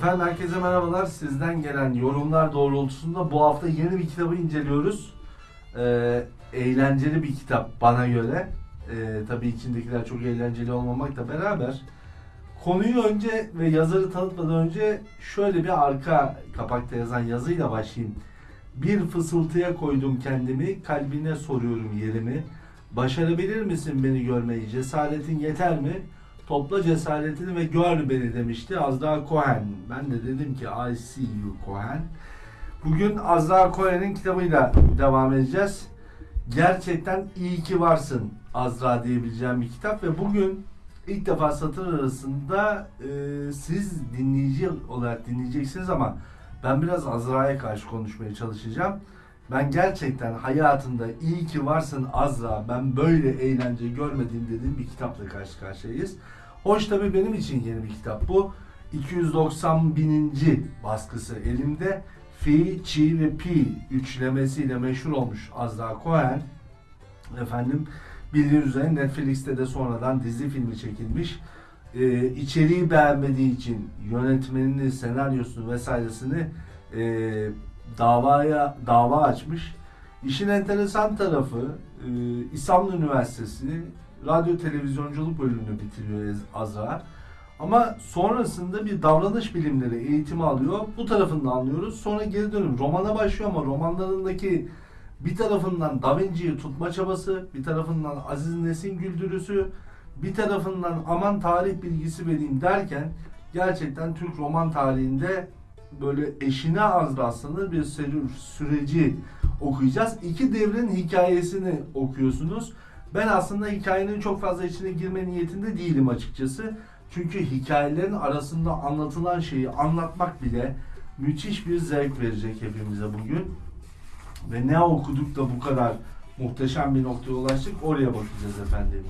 Efendim herkese merhabalar. Sizden gelen yorumlar doğrultusunda bu hafta yeni bir kitabı inceliyoruz. Ee, eğlenceli bir kitap bana göre. Ee, tabii içindekiler çok eğlenceli olmamakla beraber. Konuyu önce ve yazarı tanıtmadan önce şöyle bir arka kapakta yazan yazıyla başlayayım. Bir fısıltıya koydum kendimi, kalbine soruyorum yerimi. Başarabilir misin beni görmeyi, cesaretin yeter mi? Topla cesaretini ve gör beni demişti Azra Cohen. Ben de dedim ki I see you Cohen. Bugün Azra Cohen'in kitabıyla devam edeceğiz. Gerçekten iyi ki varsın Azra diyebileceğim bir kitap ve bugün ilk defa satır arasında e, siz dinleyici olarak dinleyeceksiniz ama ben biraz Azra'ya karşı konuşmaya çalışacağım. Ben gerçekten hayatımda iyi ki varsın Azra, ben böyle eğlence görmedim dediğim bir kitapla karşı karşıyayız. Hoş tabii benim için yeni bir kitap bu. 290 bininci baskısı elimde. Fi, Chi ve Pi üçlemesiyle meşhur olmuş Azra Cohen. Efendim bildiğiniz üzere Netflix'te de sonradan dizi filmi çekilmiş. Ee, içeriği beğenmediği için yönetmenini, senaryosunu vesairesini e, davaya dava açmış. İşin enteresan tarafı e, İstanbul Üniversitesi radyo televizyonculuk bölümünü bitiriyor Azra. Ama sonrasında bir davranış bilimleri eğitimi alıyor. Bu tarafını anlıyoruz. Sonra geri dönüp romana başlıyor ama romanlarındaki bir tarafından Da Vinci'yi tutma çabası, bir tarafından Aziz Nesin güldürüsü, bir tarafından aman tarih bilgisi vereyim derken gerçekten Türk roman tarihinde böyle eşine az rastlanır bir süreci okuyacağız. İki devrin hikayesini okuyorsunuz. Ben aslında hikayenin çok fazla içine girme niyetinde değilim açıkçası. Çünkü hikayelerin arasında anlatılan şeyi anlatmak bile müthiş bir zevk verecek hepimize bugün. Ve ne okuduk da bu kadar muhteşem bir noktaya ulaştık oraya bakacağız efendim.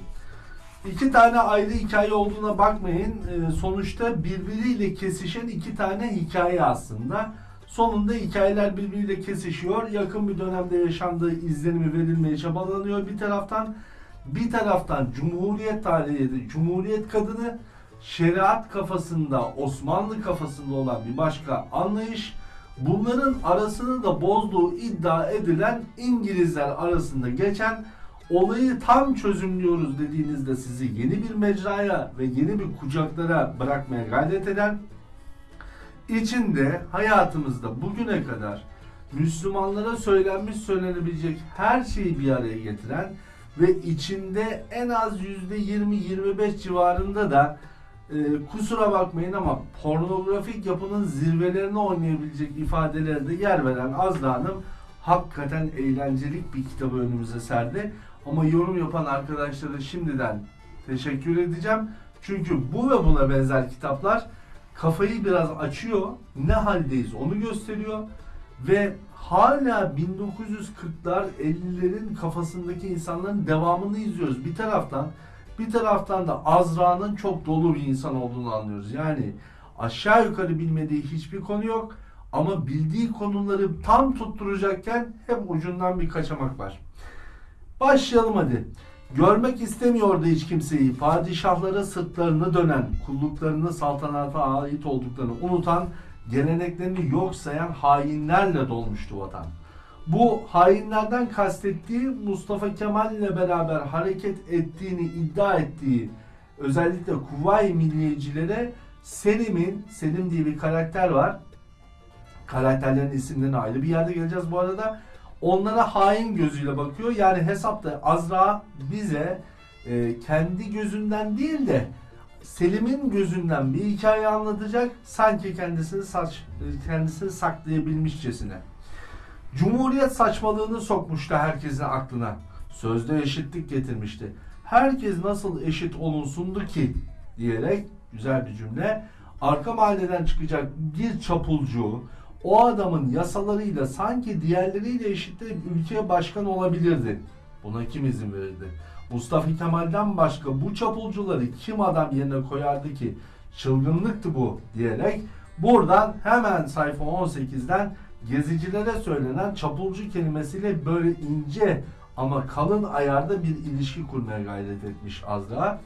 İki tane ayrı hikaye olduğuna bakmayın. Ee, sonuçta birbiriyle kesişen iki tane hikaye aslında. Sonunda hikayeler birbiriyle kesişiyor. Yakın bir dönemde yaşandığı izlenimi verilmeye çabalanıyor bir taraftan. Bir taraftan Cumhuriyet tarihi, Cumhuriyet kadını şeriat kafasında, Osmanlı kafasında olan bir başka anlayış. Bunların arasını da bozduğu iddia edilen İngilizler arasında geçen olayı tam çözümlüyoruz dediğinizde sizi yeni bir mecraya ve yeni bir kucaklara bırakmaya gayret eden içinde hayatımızda bugüne kadar Müslümanlara söylenmiş söylenebilecek her şeyi bir araya getiren ve içinde en az %20-25 civarında da e, kusura bakmayın ama pornografik yapının zirvelerine oynayabilecek ifadelerde yer veren Azra Hanım hakikaten eğlencelik bir kitabı önümüze serdi. Ama yorum yapan arkadaşlara şimdiden teşekkür edeceğim. Çünkü bu ve buna benzer kitaplar kafayı biraz açıyor. Ne haldeyiz onu gösteriyor. Ve hala 1940'lar 50'lerin kafasındaki insanların devamını izliyoruz. Bir taraftan bir taraftan da Azra'nın çok dolu bir insan olduğunu anlıyoruz. Yani aşağı yukarı bilmediği hiçbir konu yok. Ama bildiği konuları tam tutturacakken hep ucundan bir kaçamak var. Başlayalım hadi. Görmek istemiyordu hiç kimseyi. Padişahlara sırtlarını dönen, kulluklarını saltanata ait olduklarını unutan, geleneklerini yok sayan hainlerle dolmuştu vatan. Bu hainlerden kastettiği Mustafa Kemal ile beraber hareket ettiğini iddia ettiği özellikle Kuvayi Milliyecilere Selim'in, Selim diye bir karakter var. Karakterlerin isimlerine ayrı bir yerde geleceğiz bu arada onlara hain gözüyle bakıyor. Yani hesapta Azra bize e, kendi gözünden değil de Selim'in gözünden bir hikaye anlatacak. Sanki kendisini saç kendisini saklayabilmişçesine. Cumhuriyet saçmalığını sokmuştu herkesin aklına. Sözde eşitlik getirmişti. Herkes nasıl eşit olunsundu ki diyerek güzel bir cümle. Arka mahalleden çıkacak bir çapulcu, o adamın yasalarıyla sanki diğerleriyle eşitleyip ülkeye başkan olabilirdi. Buna kim izin verirdi? Mustafa Kemal'den başka bu çapulcuları kim adam yerine koyardı ki? Çılgınlıktı bu diyerek buradan hemen sayfa 18'den gezicilere söylenen çapulcu kelimesiyle böyle ince ama kalın ayarda bir ilişki kurmaya gayret etmiş Azra.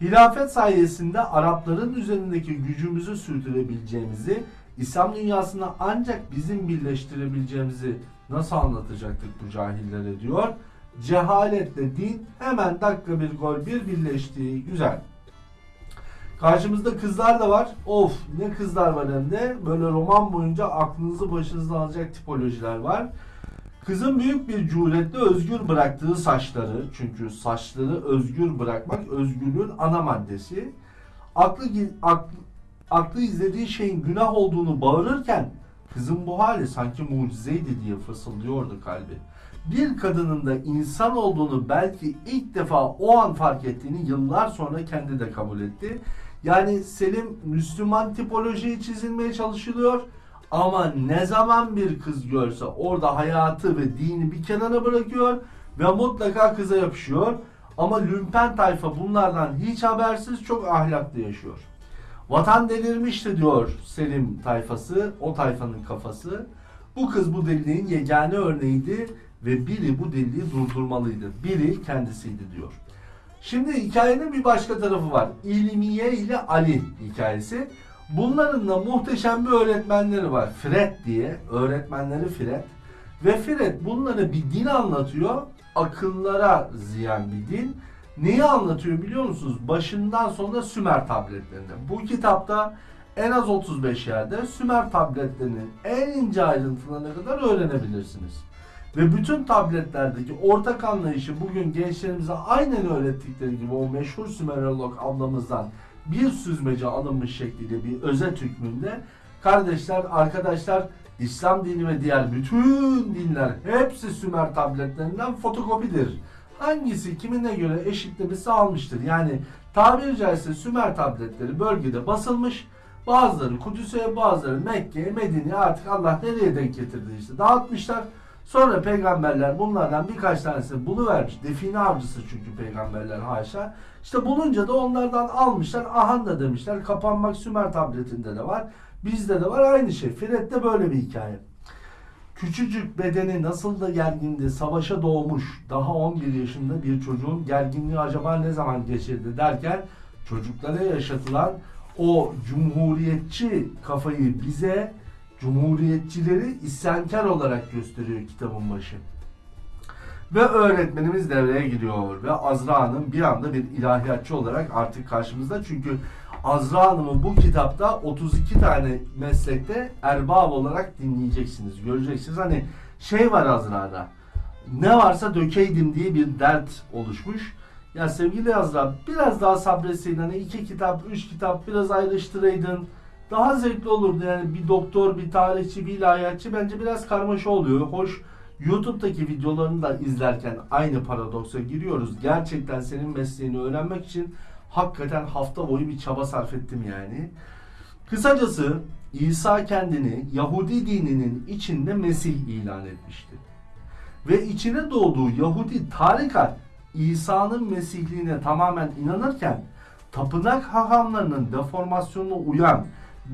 Hilafet sayesinde Arapların üzerindeki gücümüzü sürdürebileceğimizi, İslam dünyasında ancak bizim birleştirebileceğimizi nasıl anlatacaktık bu cahillere diyor. Cehaletle din hemen dakika bir gol bir birleşti. Güzel. Karşımızda kızlar da var. Of ne kızlar var hem de. Böyle roman boyunca aklınızı başınızdan alacak tipolojiler var. Kızın büyük bir cüretle özgür bıraktığı saçları, çünkü saçları özgür bırakmak özgürlüğün ana maddesi. Aklı, aklı, aklı izlediği şeyin günah olduğunu bağırırken kızın bu hali sanki mucizeydi diye fısıldıyordu kalbi. Bir kadının da insan olduğunu belki ilk defa o an fark ettiğini yıllar sonra kendi de kabul etti. Yani Selim Müslüman tipolojiyi çizilmeye çalışılıyor. Ama ne zaman bir kız görse orada hayatı ve dini bir kenara bırakıyor ve mutlaka kıza yapışıyor. Ama lümpen tayfa bunlardan hiç habersiz çok ahlaklı yaşıyor. Vatan delirmişti diyor Selim tayfası, o tayfanın kafası. Bu kız bu deliliğin yegane örneğiydi ve biri bu deliliği durdurmalıydı. Biri kendisiydi diyor. Şimdi hikayenin bir başka tarafı var. İlmiye ile Ali hikayesi. Bunların da muhteşem bir öğretmenleri var. Fred diye. Öğretmenleri Fred. Ve Fred bunları bir din anlatıyor. Akıllara ziyan bir din. Neyi anlatıyor biliyor musunuz? Başından sonuna Sümer tabletlerinde. Bu kitapta en az 35 yerde Sümer tabletlerinin en ince ayrıntılarına kadar öğrenebilirsiniz. Ve bütün tabletlerdeki ortak anlayışı bugün gençlerimize aynen öğrettikleri gibi o meşhur Sümerolog ablamızdan bir süzmece alınmış şekliyle bir özet hükmünde kardeşler, arkadaşlar İslam dini ve diğer bütün dinler hepsi Sümer tabletlerinden fotokopidir. Hangisi kimine göre eşitlemesi almıştır. Yani tabiri caizse Sümer tabletleri bölgede basılmış. Bazıları Kudüs'e, bazıları Mekke'ye, Medine'ye artık Allah nereye denk getirdi işte dağıtmışlar. Sonra peygamberler bunlardan birkaç tanesini buluvermiş. Define avcısı çünkü peygamberler haşa. İşte bulunca da onlardan almışlar. Ahan da demişler. Kapanmak Sümer tabletinde de var. Bizde de var aynı şey. Fred'de böyle bir hikaye. Küçücük bedeni nasıl da gergindi, savaşa doğmuş, daha 11 yaşında bir çocuğun gerginliği acaba ne zaman geçirdi derken çocuklara yaşatılan o cumhuriyetçi kafayı bize Cumhuriyetçileri isyankar olarak gösteriyor kitabın başı. Ve öğretmenimiz devreye giriyor ve Azra Hanım bir anda bir ilahiyatçı olarak artık karşımızda. Çünkü Azra Hanım'ı bu kitapta 32 tane meslekte erbab olarak dinleyeceksiniz, göreceksiniz. Hani şey var Azra'da, ne varsa dökeydim diye bir dert oluşmuş. Ya sevgili Azra biraz daha sabretseydin hani iki kitap, üç kitap biraz ayrıştıraydın daha zevkli olurdu. Yani bir doktor, bir tarihçi, bir ilahiyatçı bence biraz karmaşa oluyor. Hoş YouTube'daki videolarını da izlerken aynı paradoksa giriyoruz. Gerçekten senin mesleğini öğrenmek için hakikaten hafta boyu bir çaba sarf ettim yani. Kısacası İsa kendini Yahudi dininin içinde Mesih ilan etmişti. Ve içine doğduğu Yahudi tarikat İsa'nın Mesihliğine tamamen inanırken tapınak hahamlarının deformasyonuna uyan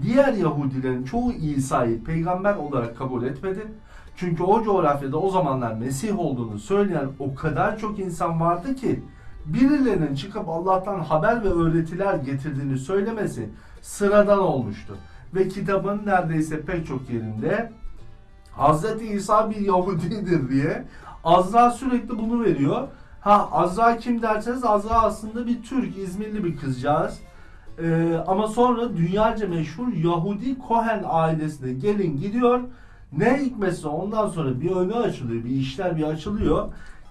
diğer Yahudilerin çoğu İsa'yı peygamber olarak kabul etmedi. Çünkü o coğrafyada o zamanlar Mesih olduğunu söyleyen o kadar çok insan vardı ki birilerinin çıkıp Allah'tan haber ve öğretiler getirdiğini söylemesi sıradan olmuştu. Ve kitabın neredeyse pek çok yerinde Hz. İsa bir Yahudidir diye Azra sürekli bunu veriyor. Ha Azra kim derseniz Azra aslında bir Türk, İzmirli bir kızcağız. Ee, ama sonra dünyaca meşhur Yahudi Cohen ailesine gelin gidiyor. Ne hikmetse ondan sonra bir önü açılıyor, bir işler bir açılıyor.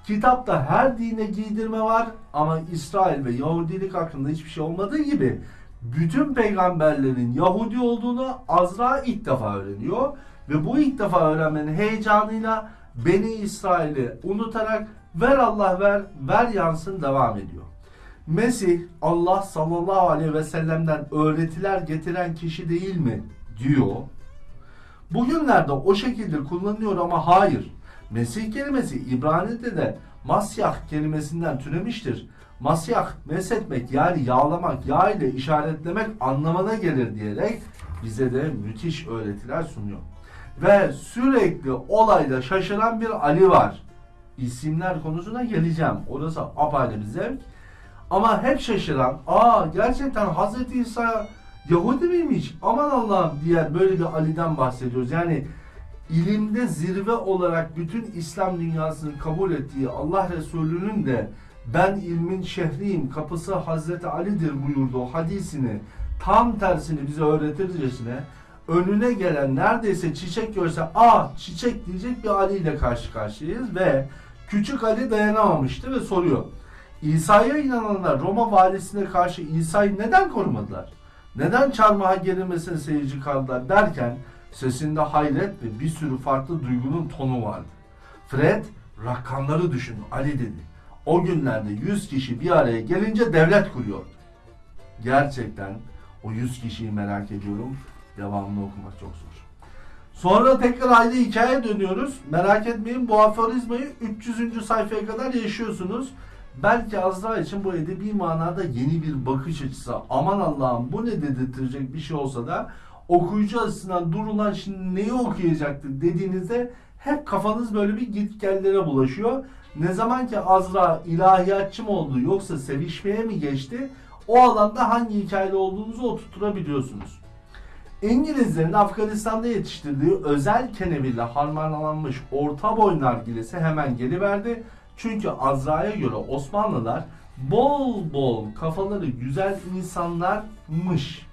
Kitapta her dine giydirme var ama İsrail ve Yahudilik hakkında hiçbir şey olmadığı gibi bütün peygamberlerin Yahudi olduğunu Azra ilk defa öğreniyor. Ve bu ilk defa öğrenmenin heyecanıyla Beni İsrail'i unutarak ver Allah ver, ver yansın devam ediyor. Mesih Allah sallallahu aleyhi ve sellem'den öğretiler getiren kişi değil mi diyor. Bugünlerde o şekilde kullanılıyor ama hayır. Mesih kelimesi İbrani'de de masyah kelimesinden türemiştir. Masyah meshetmek yani yağlamak, yağ ile işaretlemek anlamına gelir diyerek bize de müthiş öğretiler sunuyor. Ve sürekli olayda şaşıran bir Ali var. İsimler konusuna geleceğim. Orası apayrı bir zevk. Ama hep şaşıran, aa gerçekten Hazreti İsa Yahudi miymiş? Aman Allah'ım diye böyle bir Ali'den bahsediyoruz. Yani ilimde zirve olarak bütün İslam dünyasının kabul ettiği Allah Resulü'nün de ben ilmin şehriyim, kapısı Hazreti Ali'dir buyurduğu hadisini tam tersini bize öğretircesine önüne gelen neredeyse çiçek görse aa çiçek diyecek bir Ali ile karşı karşıyayız ve küçük Ali dayanamamıştı ve soruyor. İsa'ya inananlar Roma valisine karşı İsa'yı neden korumadılar? Neden çarmıha gerilmesine seyirci kaldılar derken sesinde hayret ve bir sürü farklı duygunun tonu vardı. Fred rakamları düşün Ali dedi. O günlerde 100 kişi bir araya gelince devlet kuruyordu. Gerçekten o 100 kişiyi merak ediyorum. Devamını okumak çok zor. Sonra tekrar ayrı hikaye dönüyoruz. Merak etmeyin bu aforizmayı 300. sayfaya kadar yaşıyorsunuz. Belki Azra için bu edebi manada yeni bir bakış açısı. Aman Allah'ım bu ne dedirtecek bir şey olsa da okuyucu açısından durulan şimdi neyi okuyacaktı dediğinizde hep kafanız böyle bir gitgellere bulaşıyor. Ne zaman ki Azra ilahiyatçı mı oldu yoksa sevişmeye mi geçti o alanda hangi hikayede olduğunuzu oturtturabiliyorsunuz. İngilizlerin Afganistan'da yetiştirdiği özel keneviyle harmanlanmış orta boy nargilesi hemen geliverdi. Çünkü Azra'ya göre Osmanlılar bol bol kafaları güzel insanlarmış.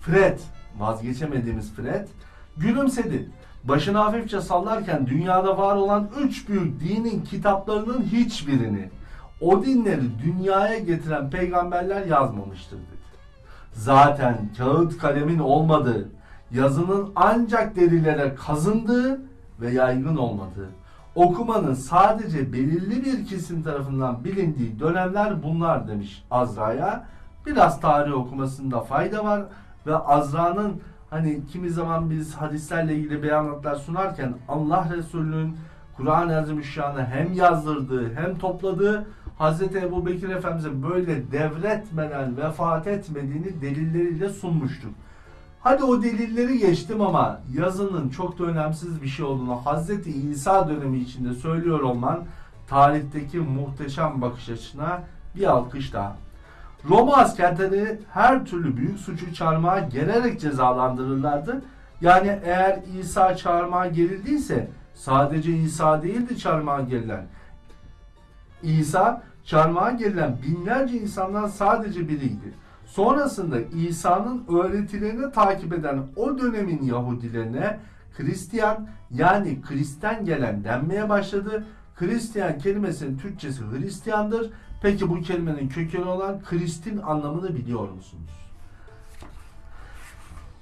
Fred, vazgeçemediğimiz Fred, gülümsedi. Başını hafifçe sallarken dünyada var olan üç büyük dinin kitaplarının hiçbirini o dinleri dünyaya getiren peygamberler yazmamıştır dedi. Zaten kağıt kalemin olmadığı, yazının ancak derilere kazındığı ve yaygın olmadığı, okumanın sadece belirli bir kesim tarafından bilindiği dönemler bunlar demiş Azra'ya. Biraz tarih okumasında fayda var ve Azra'nın hani kimi zaman biz hadislerle ilgili beyanatlar sunarken Allah Resulü'nün Kur'an-ı Azimüşşan'ı hem yazdırdığı hem topladığı Hz. Ebu Bekir Efendimiz'e böyle devretmeden vefat etmediğini delilleriyle sunmuştuk. Hadi o delilleri geçtim ama yazının çok da önemsiz bir şey olduğunu Hz. İsa dönemi içinde söylüyor olman tarihteki muhteşem bakış açına bir alkış daha. Roma askerleri her türlü büyük suçu çarmıha gelerek cezalandırırlardı. Yani eğer İsa çarmıha gerildiyse sadece İsa değildi çarmıha gerilen. İsa çarmıha gerilen binlerce insandan sadece biriydi. Sonrasında İsa'nın öğretilerini takip eden o dönemin Yahudilerine Hristiyan yani Kristen gelen denmeye başladı. Hristiyan kelimesinin Türkçesi Hristiyandır. Peki bu kelimenin kökeni olan Kristin anlamını biliyor musunuz?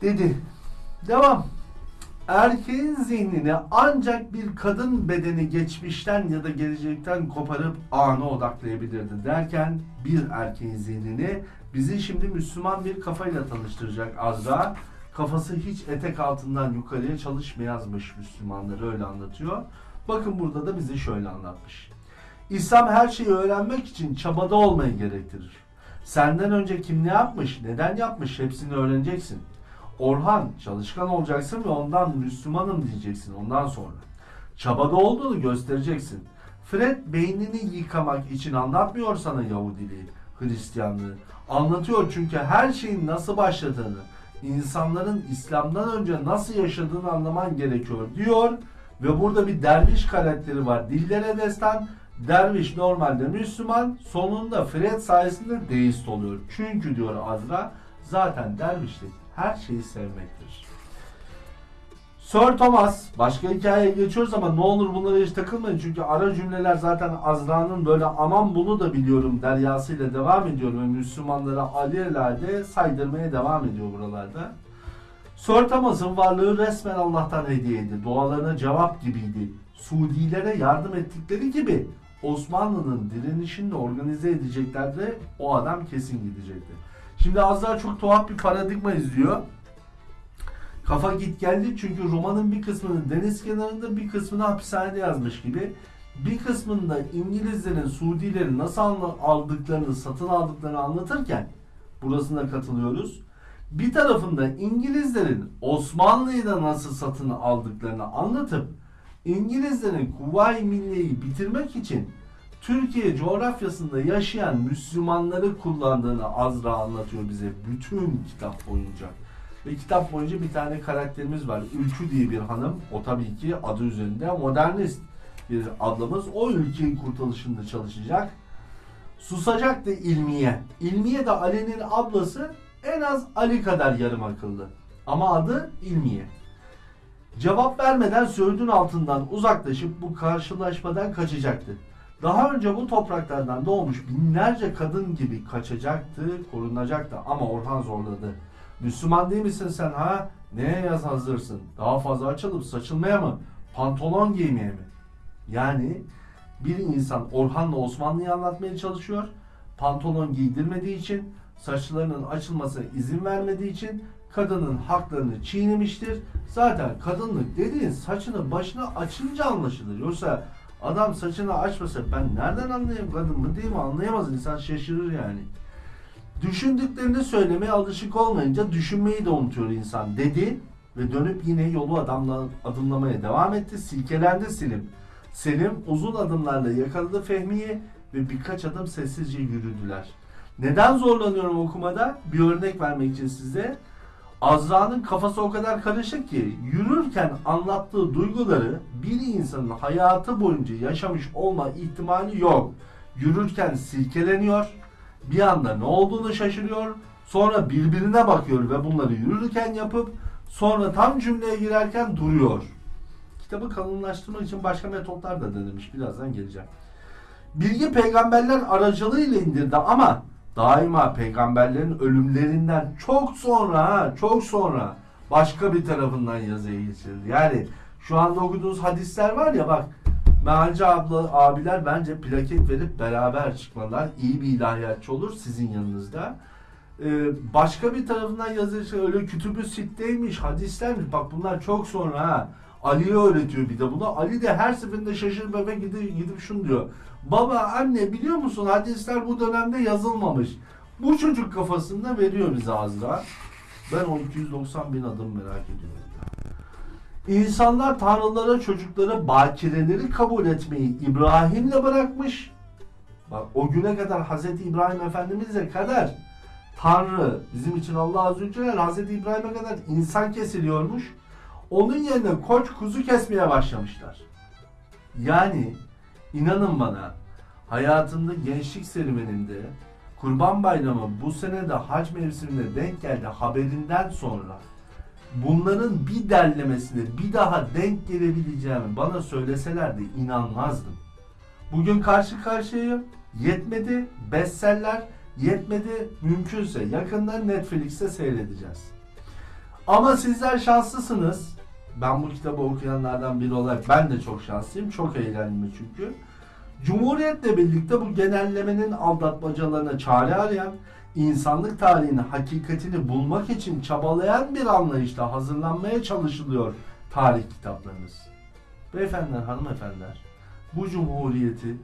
Dedi. Devam. Erkeğin zihnini ancak bir kadın bedeni geçmişten ya da gelecekten koparıp ana odaklayabilirdi derken bir erkeğin zihnini bizi şimdi Müslüman bir kafayla tanıştıracak Azra. Kafası hiç etek altından yukarıya çalışmayazmış Müslümanları öyle anlatıyor. Bakın burada da bizi şöyle anlatmış. İslam her şeyi öğrenmek için çabada olmayı gerektirir. Senden önce kim ne yapmış, neden yapmış hepsini öğreneceksin. Orhan çalışkan olacaksın ve ondan Müslümanım diyeceksin ondan sonra. Çabada olduğunu göstereceksin. Fred beynini yıkamak için anlatmıyor sana Yahudiliği, Hristiyanlığı. Anlatıyor çünkü her şeyin nasıl başladığını, insanların İslam'dan önce nasıl yaşadığını anlaman gerekiyor diyor. Ve burada bir derviş karakteri var. Dillere destan. Derviş normalde Müslüman. Sonunda Fred sayesinde deist oluyor. Çünkü diyor Azra zaten dervişlik her şeyi sevmektir. Sir Thomas, başka hikayeye geçiyoruz ama ne olur bunlara hiç takılmayın çünkü ara cümleler zaten Azra'nın böyle aman bunu da biliyorum deryasıyla devam ediyor ve Müslümanlara alelade saydırmaya devam ediyor buralarda. Sir Thomas'ın varlığı resmen Allah'tan hediyeydi. Dualarına cevap gibiydi. Suudilere yardım ettikleri gibi Osmanlı'nın direnişini de organize edeceklerdi. O adam kesin gidecekti. Şimdi az daha çok tuhaf bir paradigma izliyor. Kafa git geldi çünkü romanın bir kısmını deniz kenarında bir kısmını hapishanede yazmış gibi. Bir kısmında İngilizlerin Suudileri nasıl aldıklarını, satın aldıklarını anlatırken burasına katılıyoruz. Bir tarafında İngilizlerin Osmanlı'yı da nasıl satın aldıklarını anlatıp İngilizlerin Kuvayi Milliye'yi bitirmek için Türkiye coğrafyasında yaşayan Müslümanları kullandığını Azra anlatıyor bize bütün kitap boyunca. Ve kitap boyunca bir tane karakterimiz var. Ülkü diye bir hanım. O tabii ki adı üzerinde modernist bir ablamız. O ülkenin kurtuluşunda çalışacak. Susacak da İlmiye. İlmiye de Ali'nin ablası en az Ali kadar yarım akıllı. Ama adı İlmiye. Cevap vermeden Söğüt'ün altından uzaklaşıp bu karşılaşmadan kaçacaktı. Daha önce bu topraklardan doğmuş binlerce kadın gibi kaçacaktı, korunacaktı ama Orhan zorladı. Müslüman değil misin sen ha? Neye yaz hazırsın? Daha fazla açılıp saçılmaya mı? Pantolon giymeye mi? Yani bir insan Orhan'la Osmanlı'yı anlatmaya çalışıyor. Pantolon giydirmediği için, saçlarının açılmasına izin vermediği için kadının haklarını çiğnemiştir. Zaten kadınlık dediğin saçını başına açınca anlaşılır. Yoksa adam saçını açmasa ben nereden anlayayım kadın mı değil mi anlayamaz insan şaşırır yani. Düşündüklerini söylemeye alışık olmayınca düşünmeyi de unutuyor insan dedi ve dönüp yine yolu adamla, adımlamaya devam etti. Silkelendi Selim. Selim uzun adımlarla yakaladı Fehmi'yi ve birkaç adım sessizce yürüdüler. Neden zorlanıyorum okumada? Bir örnek vermek için size. Azra'nın kafası o kadar karışık ki yürürken anlattığı duyguları bir insanın hayatı boyunca yaşamış olma ihtimali yok. Yürürken silkeleniyor, bir anda ne olduğunu şaşırıyor, sonra birbirine bakıyor ve bunları yürürken yapıp sonra tam cümleye girerken duruyor. Kitabı kalınlaştırmak için başka metotlar da denemiş. Birazdan geleceğim. Bilgi peygamberler aracılığıyla indirdi ama daima peygamberlerin ölümlerinden çok sonra çok sonra başka bir tarafından yazıya geçirildi. Yani şu anda okuduğunuz hadisler var ya bak Mealci abla, abiler bence plaket verip beraber çıkmalar iyi bir ilahiyatçı olur sizin yanınızda. Ee, başka bir tarafından yazıyor öyle kütübü sitteymiş, hadislermiş. Bak bunlar çok sonra ha. Ali'ye öğretiyor bir de bunu. Ali de her seferinde şaşırıp eve gidip, gidip şunu diyor. Baba anne biliyor musun hadisler bu dönemde yazılmamış. Bu çocuk kafasında veriyor bize Azra. Ben o 290 bin adım merak ediyorum. İnsanlar tanrılara çocukları bakireleri kabul etmeyi İbrahim'le bırakmış. Bak o güne kadar Hazreti İbrahim Efendimiz'e kadar Tanrı bizim için Allah Azze ve Celle Hazreti İbrahim'e kadar insan kesiliyormuş. Onun yerine koç kuzu kesmeye başlamışlar. Yani inanın bana hayatımda gençlik serüveninde Kurban Bayramı bu sene de hac mevsimine denk geldi haberinden sonra bunların bir derlemesine bir daha denk gelebileceğimi bana söyleselerdi inanmazdım. Bugün karşı karşıyayım. Yetmedi bestseller, yetmedi mümkünse yakında Netflix'te seyredeceğiz. Ama sizler şanslısınız. Ben bu kitabı okuyanlardan biri olarak ben de çok şanslıyım. Çok eğlendim çünkü. Cumhuriyetle birlikte bu genellemenin aldatmacalarına çare arayan, insanlık tarihinin hakikatini bulmak için çabalayan bir anlayışla hazırlanmaya çalışılıyor tarih kitaplarımız. Beyefendiler, hanımefendiler, bu cumhuriyeti,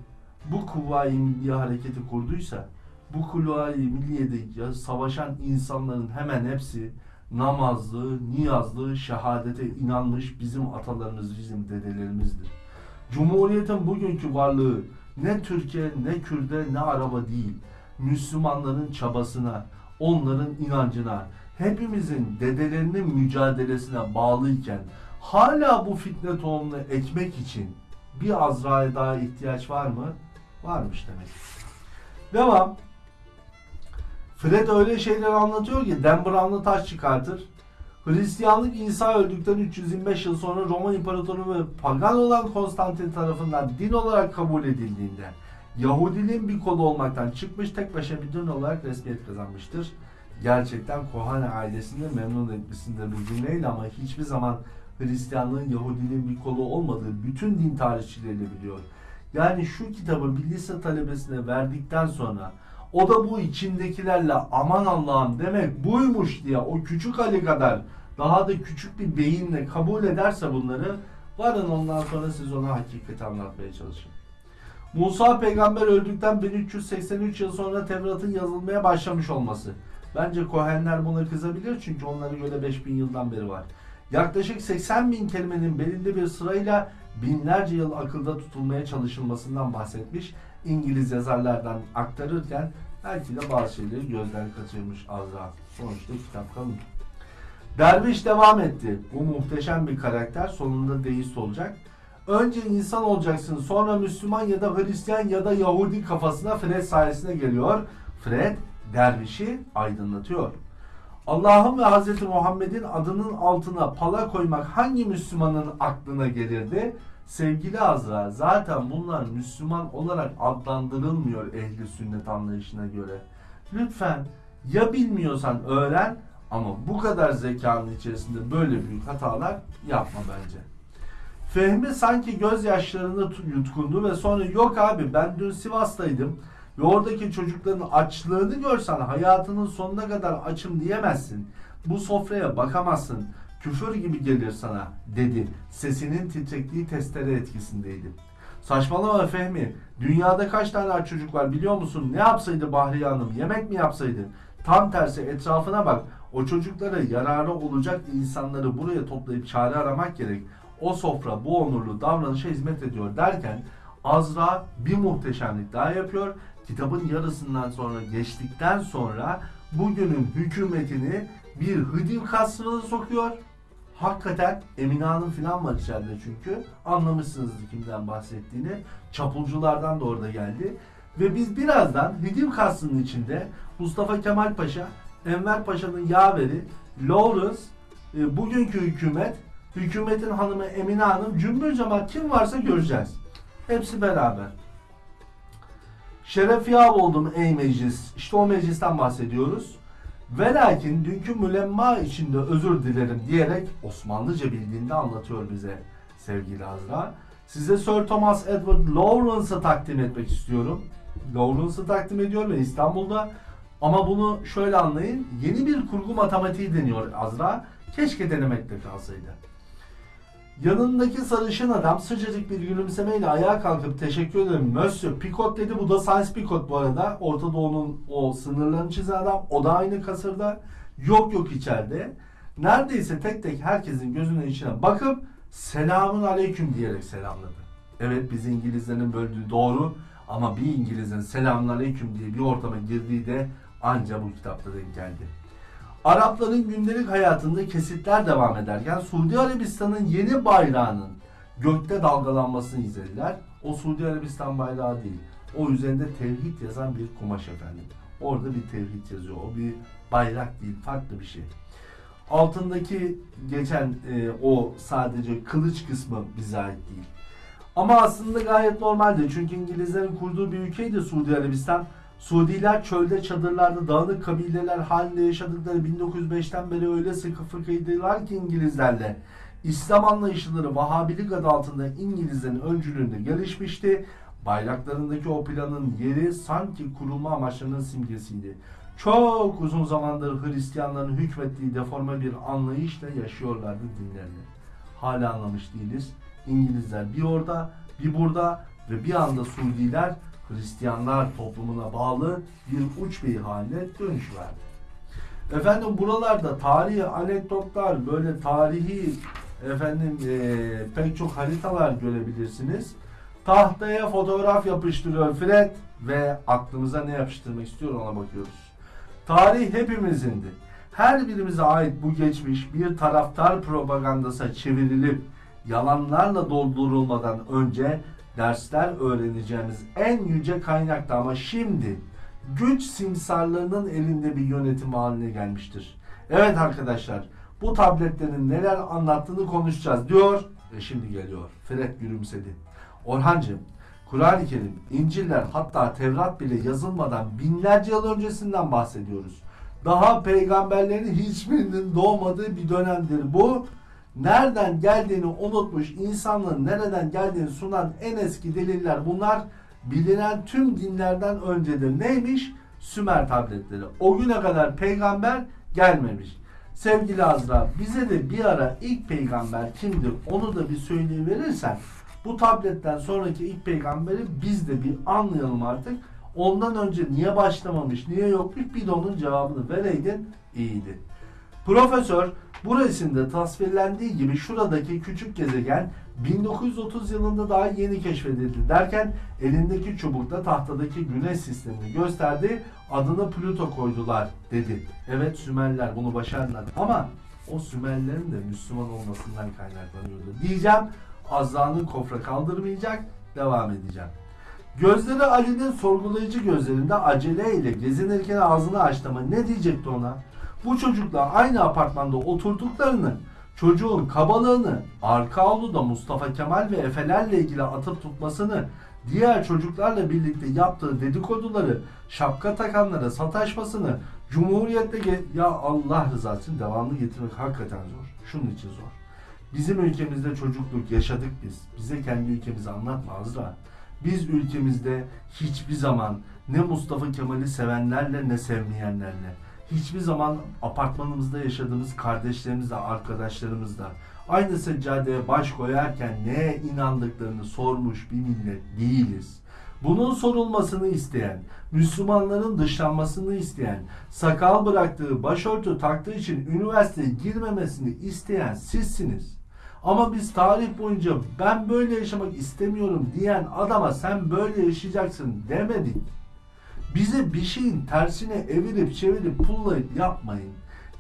bu Kuvayi Milliye hareketi kurduysa, bu Kuvayi Milliye'de savaşan insanların hemen hepsi namazlı, niyazlı, şehadete inanmış bizim atalarımız, bizim dedelerimizdir. Cumhuriyetin bugünkü varlığı ne Türkiye, ne Kürde, ne Araba değil. Müslümanların çabasına, onların inancına, hepimizin dedelerinin mücadelesine bağlıyken hala bu fitne tohumunu ekmek için bir Azra'ya daha ihtiyaç var mı? Varmış demek. Devam. Fred öyle şeyler anlatıyor ki Dan Brown'la taş çıkartır. Hristiyanlık İsa öldükten 325 yıl sonra Roma İmparatoru ve pagan olan Konstantin tarafından din olarak kabul edildiğinde Yahudiliğin bir kolu olmaktan çıkmış tek başına bir din olarak resmiyet kazanmıştır. Gerçekten Kohane ailesini memnun etmesinde bir cümleyle ama hiçbir zaman Hristiyanlığın Yahudiliğin bir kolu olmadığı bütün din tarihçileri biliyor. Yani şu kitabı bir lise talebesine verdikten sonra o da bu içindekilerle aman Allah'ım demek buymuş diye o küçük Ali kadar daha da küçük bir beyinle kabul ederse bunları varın ondan sonra siz ona hakikati anlatmaya çalışın. Musa peygamber öldükten 1383 yıl sonra Tevrat'ın yazılmaya başlamış olması. Bence Kohenler buna kızabilir çünkü onlara göre 5000 yıldan beri var. Yaklaşık 80 bin kelimenin belirli bir sırayla binlerce yıl akılda tutulmaya çalışılmasından bahsetmiş. İngiliz yazarlardan aktarırken belki de bazı şeyleri gözden kaçırmış Azra. Sonuçta kitap kalın. Derviş devam etti. Bu muhteşem bir karakter sonunda deist olacak. Önce insan olacaksın sonra Müslüman ya da Hristiyan ya da Yahudi kafasına Fred sayesinde geliyor. Fred dervişi aydınlatıyor. Allah'ın ve Hz. Muhammed'in adının altına pala koymak hangi Müslümanın aklına gelirdi? Sevgili Azra zaten bunlar Müslüman olarak adlandırılmıyor ehli sünnet anlayışına göre. Lütfen ya bilmiyorsan öğren ama bu kadar zekanın içerisinde böyle büyük hatalar yapma bence. Fehmi sanki gözyaşlarını tu- yutkundu ve sonra yok abi ben dün Sivas'taydım ve oradaki çocukların açlığını görsen hayatının sonuna kadar açım diyemezsin. Bu sofraya bakamazsın. Küfür gibi gelir sana dedi. Sesinin titrekliği testere etkisindeydi. Saçmalama Fehmi. Dünyada kaç tane aç çocuk var biliyor musun? Ne yapsaydı Bahriye Hanım? Yemek mi yapsaydı? Tam tersi etrafına bak. O çocuklara yararı olacak insanları buraya toplayıp çare aramak gerek. O sofra bu onurlu davranışa hizmet ediyor derken Azra bir muhteşemlik daha yapıyor. Kitabın yarısından sonra geçtikten sonra bugünün hükümetini bir hıdiv kasrına sokuyor. Hakikaten Emine Hanım falan var içeride çünkü. Anlamışsınızdır kimden bahsettiğini. Çapulculardan da orada geldi. Ve biz birazdan Hıdiv kasrının içinde Mustafa Kemal Paşa, Enver Paşa'nın yaveri, Lawrence, e, bugünkü hükümet, hükümetin hanımı Emine Hanım, cümbür cemaat kim varsa göreceğiz. Hepsi beraber. Şeref yâv oldum ey meclis. İşte o meclisten bahsediyoruz. Ve lakin dünkü mülemma içinde özür dilerim diyerek Osmanlıca bildiğinde anlatıyor bize sevgili Azra. Size Sir Thomas Edward Lawrence'ı takdim etmek istiyorum. Lawrence'ı takdim ediyor ve İstanbul'da ama bunu şöyle anlayın. Yeni bir kurgu matematiği deniyor Azra. Keşke denemekte kalsaydı. Yanındaki sarışın adam sıcacık bir gülümsemeyle ayağa kalkıp teşekkür ederim Monsieur Picot dedi. Bu da Science Picot bu arada. Orta Doğu'nun o sınırlarını çizen adam. O da aynı kasırda. Yok yok içeride. Neredeyse tek tek herkesin gözünün içine bakıp selamun aleyküm diyerek selamladı. Evet biz İngilizlerin böldüğü doğru ama bir İngilizin selamun aleyküm diye bir ortama girdiği de anca bu kitapta denk geldi. Arapların gündelik hayatında kesitler devam ederken Suudi Arabistan'ın yeni bayrağının gökte dalgalanmasını izlediler. O Suudi Arabistan bayrağı değil. O üzerinde tevhid yazan bir kumaş efendim. Orada bir tevhid yazıyor. O bir bayrak değil, farklı bir şey. Altındaki geçen e, o sadece kılıç kısmı bize ait değil. Ama aslında gayet normaldi. Çünkü İngilizlerin kurduğu bir ülkeydi Suudi Arabistan. Suudiler çölde çadırlarda dağınık kabileler halinde yaşadıkları 1905'ten beri öyle sıkı fıkıydılar ki İngilizlerle. İslam anlayışları Vahabilik adı altında İngilizlerin öncülüğünde gelişmişti. Bayraklarındaki o planın yeri sanki kurulma amaçlarının simgesiydi. Çok uzun zamandır Hristiyanların hükmettiği deforme bir anlayışla yaşıyorlardı dinlerini. Hala anlamış değiliz. İngilizler bir orada, bir burada ve bir anda Suudiler Hristiyanlar toplumuna bağlı bir uç bir haline dönüşüverdi. Efendim buralarda tarihi anekdotlar, böyle tarihi efendim eee, pek çok haritalar görebilirsiniz. Tahtaya fotoğraf yapıştırıyor Fred ve aklımıza ne yapıştırmak istiyor ona bakıyoruz. Tarih hepimizindi. Her birimize ait bu geçmiş bir taraftar propagandasına çevrilip yalanlarla doldurulmadan önce dersler öğreneceğimiz en yüce kaynaktı ama şimdi güç simsarlarının elinde bir yönetim haline gelmiştir. Evet arkadaşlar bu tabletlerin neler anlattığını konuşacağız diyor ve şimdi geliyor. Fred gülümsedi. Orhancığım Kur'an-ı Kerim, İncil'ler hatta Tevrat bile yazılmadan binlerce yıl öncesinden bahsediyoruz. Daha peygamberlerin hiçbirinin doğmadığı bir dönemdir bu. Nereden geldiğini unutmuş, insanlığın nereden geldiğini sunan en eski deliller bunlar. Bilinen tüm dinlerden öncedir. Neymiş? Sümer tabletleri. O güne kadar peygamber gelmemiş. Sevgili Azra bize de bir ara ilk peygamber kimdir onu da bir söyleyiverirsen bu tabletten sonraki ilk peygamberi biz de bir anlayalım artık. Ondan önce niye başlamamış, niye yokmuş bir de onun cevabını vereydin iyiydi. Profesör bu resimde tasvirlendiği gibi şuradaki küçük gezegen 1930 yılında daha yeni keşfedildi derken elindeki çubukla tahtadaki güneş sistemini gösterdi. Adını Plüto koydular dedi. Evet Sümerler bunu başardılar ama o Sümerlerin de Müslüman olmasından kaynaklanıyordu. Diyeceğim Azra'nın kofra kaldırmayacak devam edeceğim. Gözleri Ali'nin sorgulayıcı gözlerinde aceleyle gezinirken ağzını açtı ama ne diyecekti ona? Bu çocukla aynı apartmanda oturduklarını, çocuğun kabalığını, arka avluda Mustafa Kemal ve Efelerle ilgili atıp tutmasını, diğer çocuklarla birlikte yaptığı dedikoduları, şapka takanlara sataşmasını, Cumhuriyet'te ya Allah rızası için devamlı getirmek hakikaten zor. Şunun için zor. Bizim ülkemizde çocukluk yaşadık biz. Bize kendi ülkemizi anlatma Azra. Biz ülkemizde hiçbir zaman ne Mustafa Kemal'i sevenlerle ne sevmeyenlerle, hiçbir zaman apartmanımızda yaşadığımız kardeşlerimizle, arkadaşlarımızla aynı seccadeye baş koyarken neye inandıklarını sormuş bir millet değiliz. Bunun sorulmasını isteyen, Müslümanların dışlanmasını isteyen, sakal bıraktığı, başörtü taktığı için üniversiteye girmemesini isteyen sizsiniz. Ama biz tarih boyunca ben böyle yaşamak istemiyorum diyen adama sen böyle yaşayacaksın demedik. Bize bir şeyin tersine evirip çevirip pullayıp yapmayın.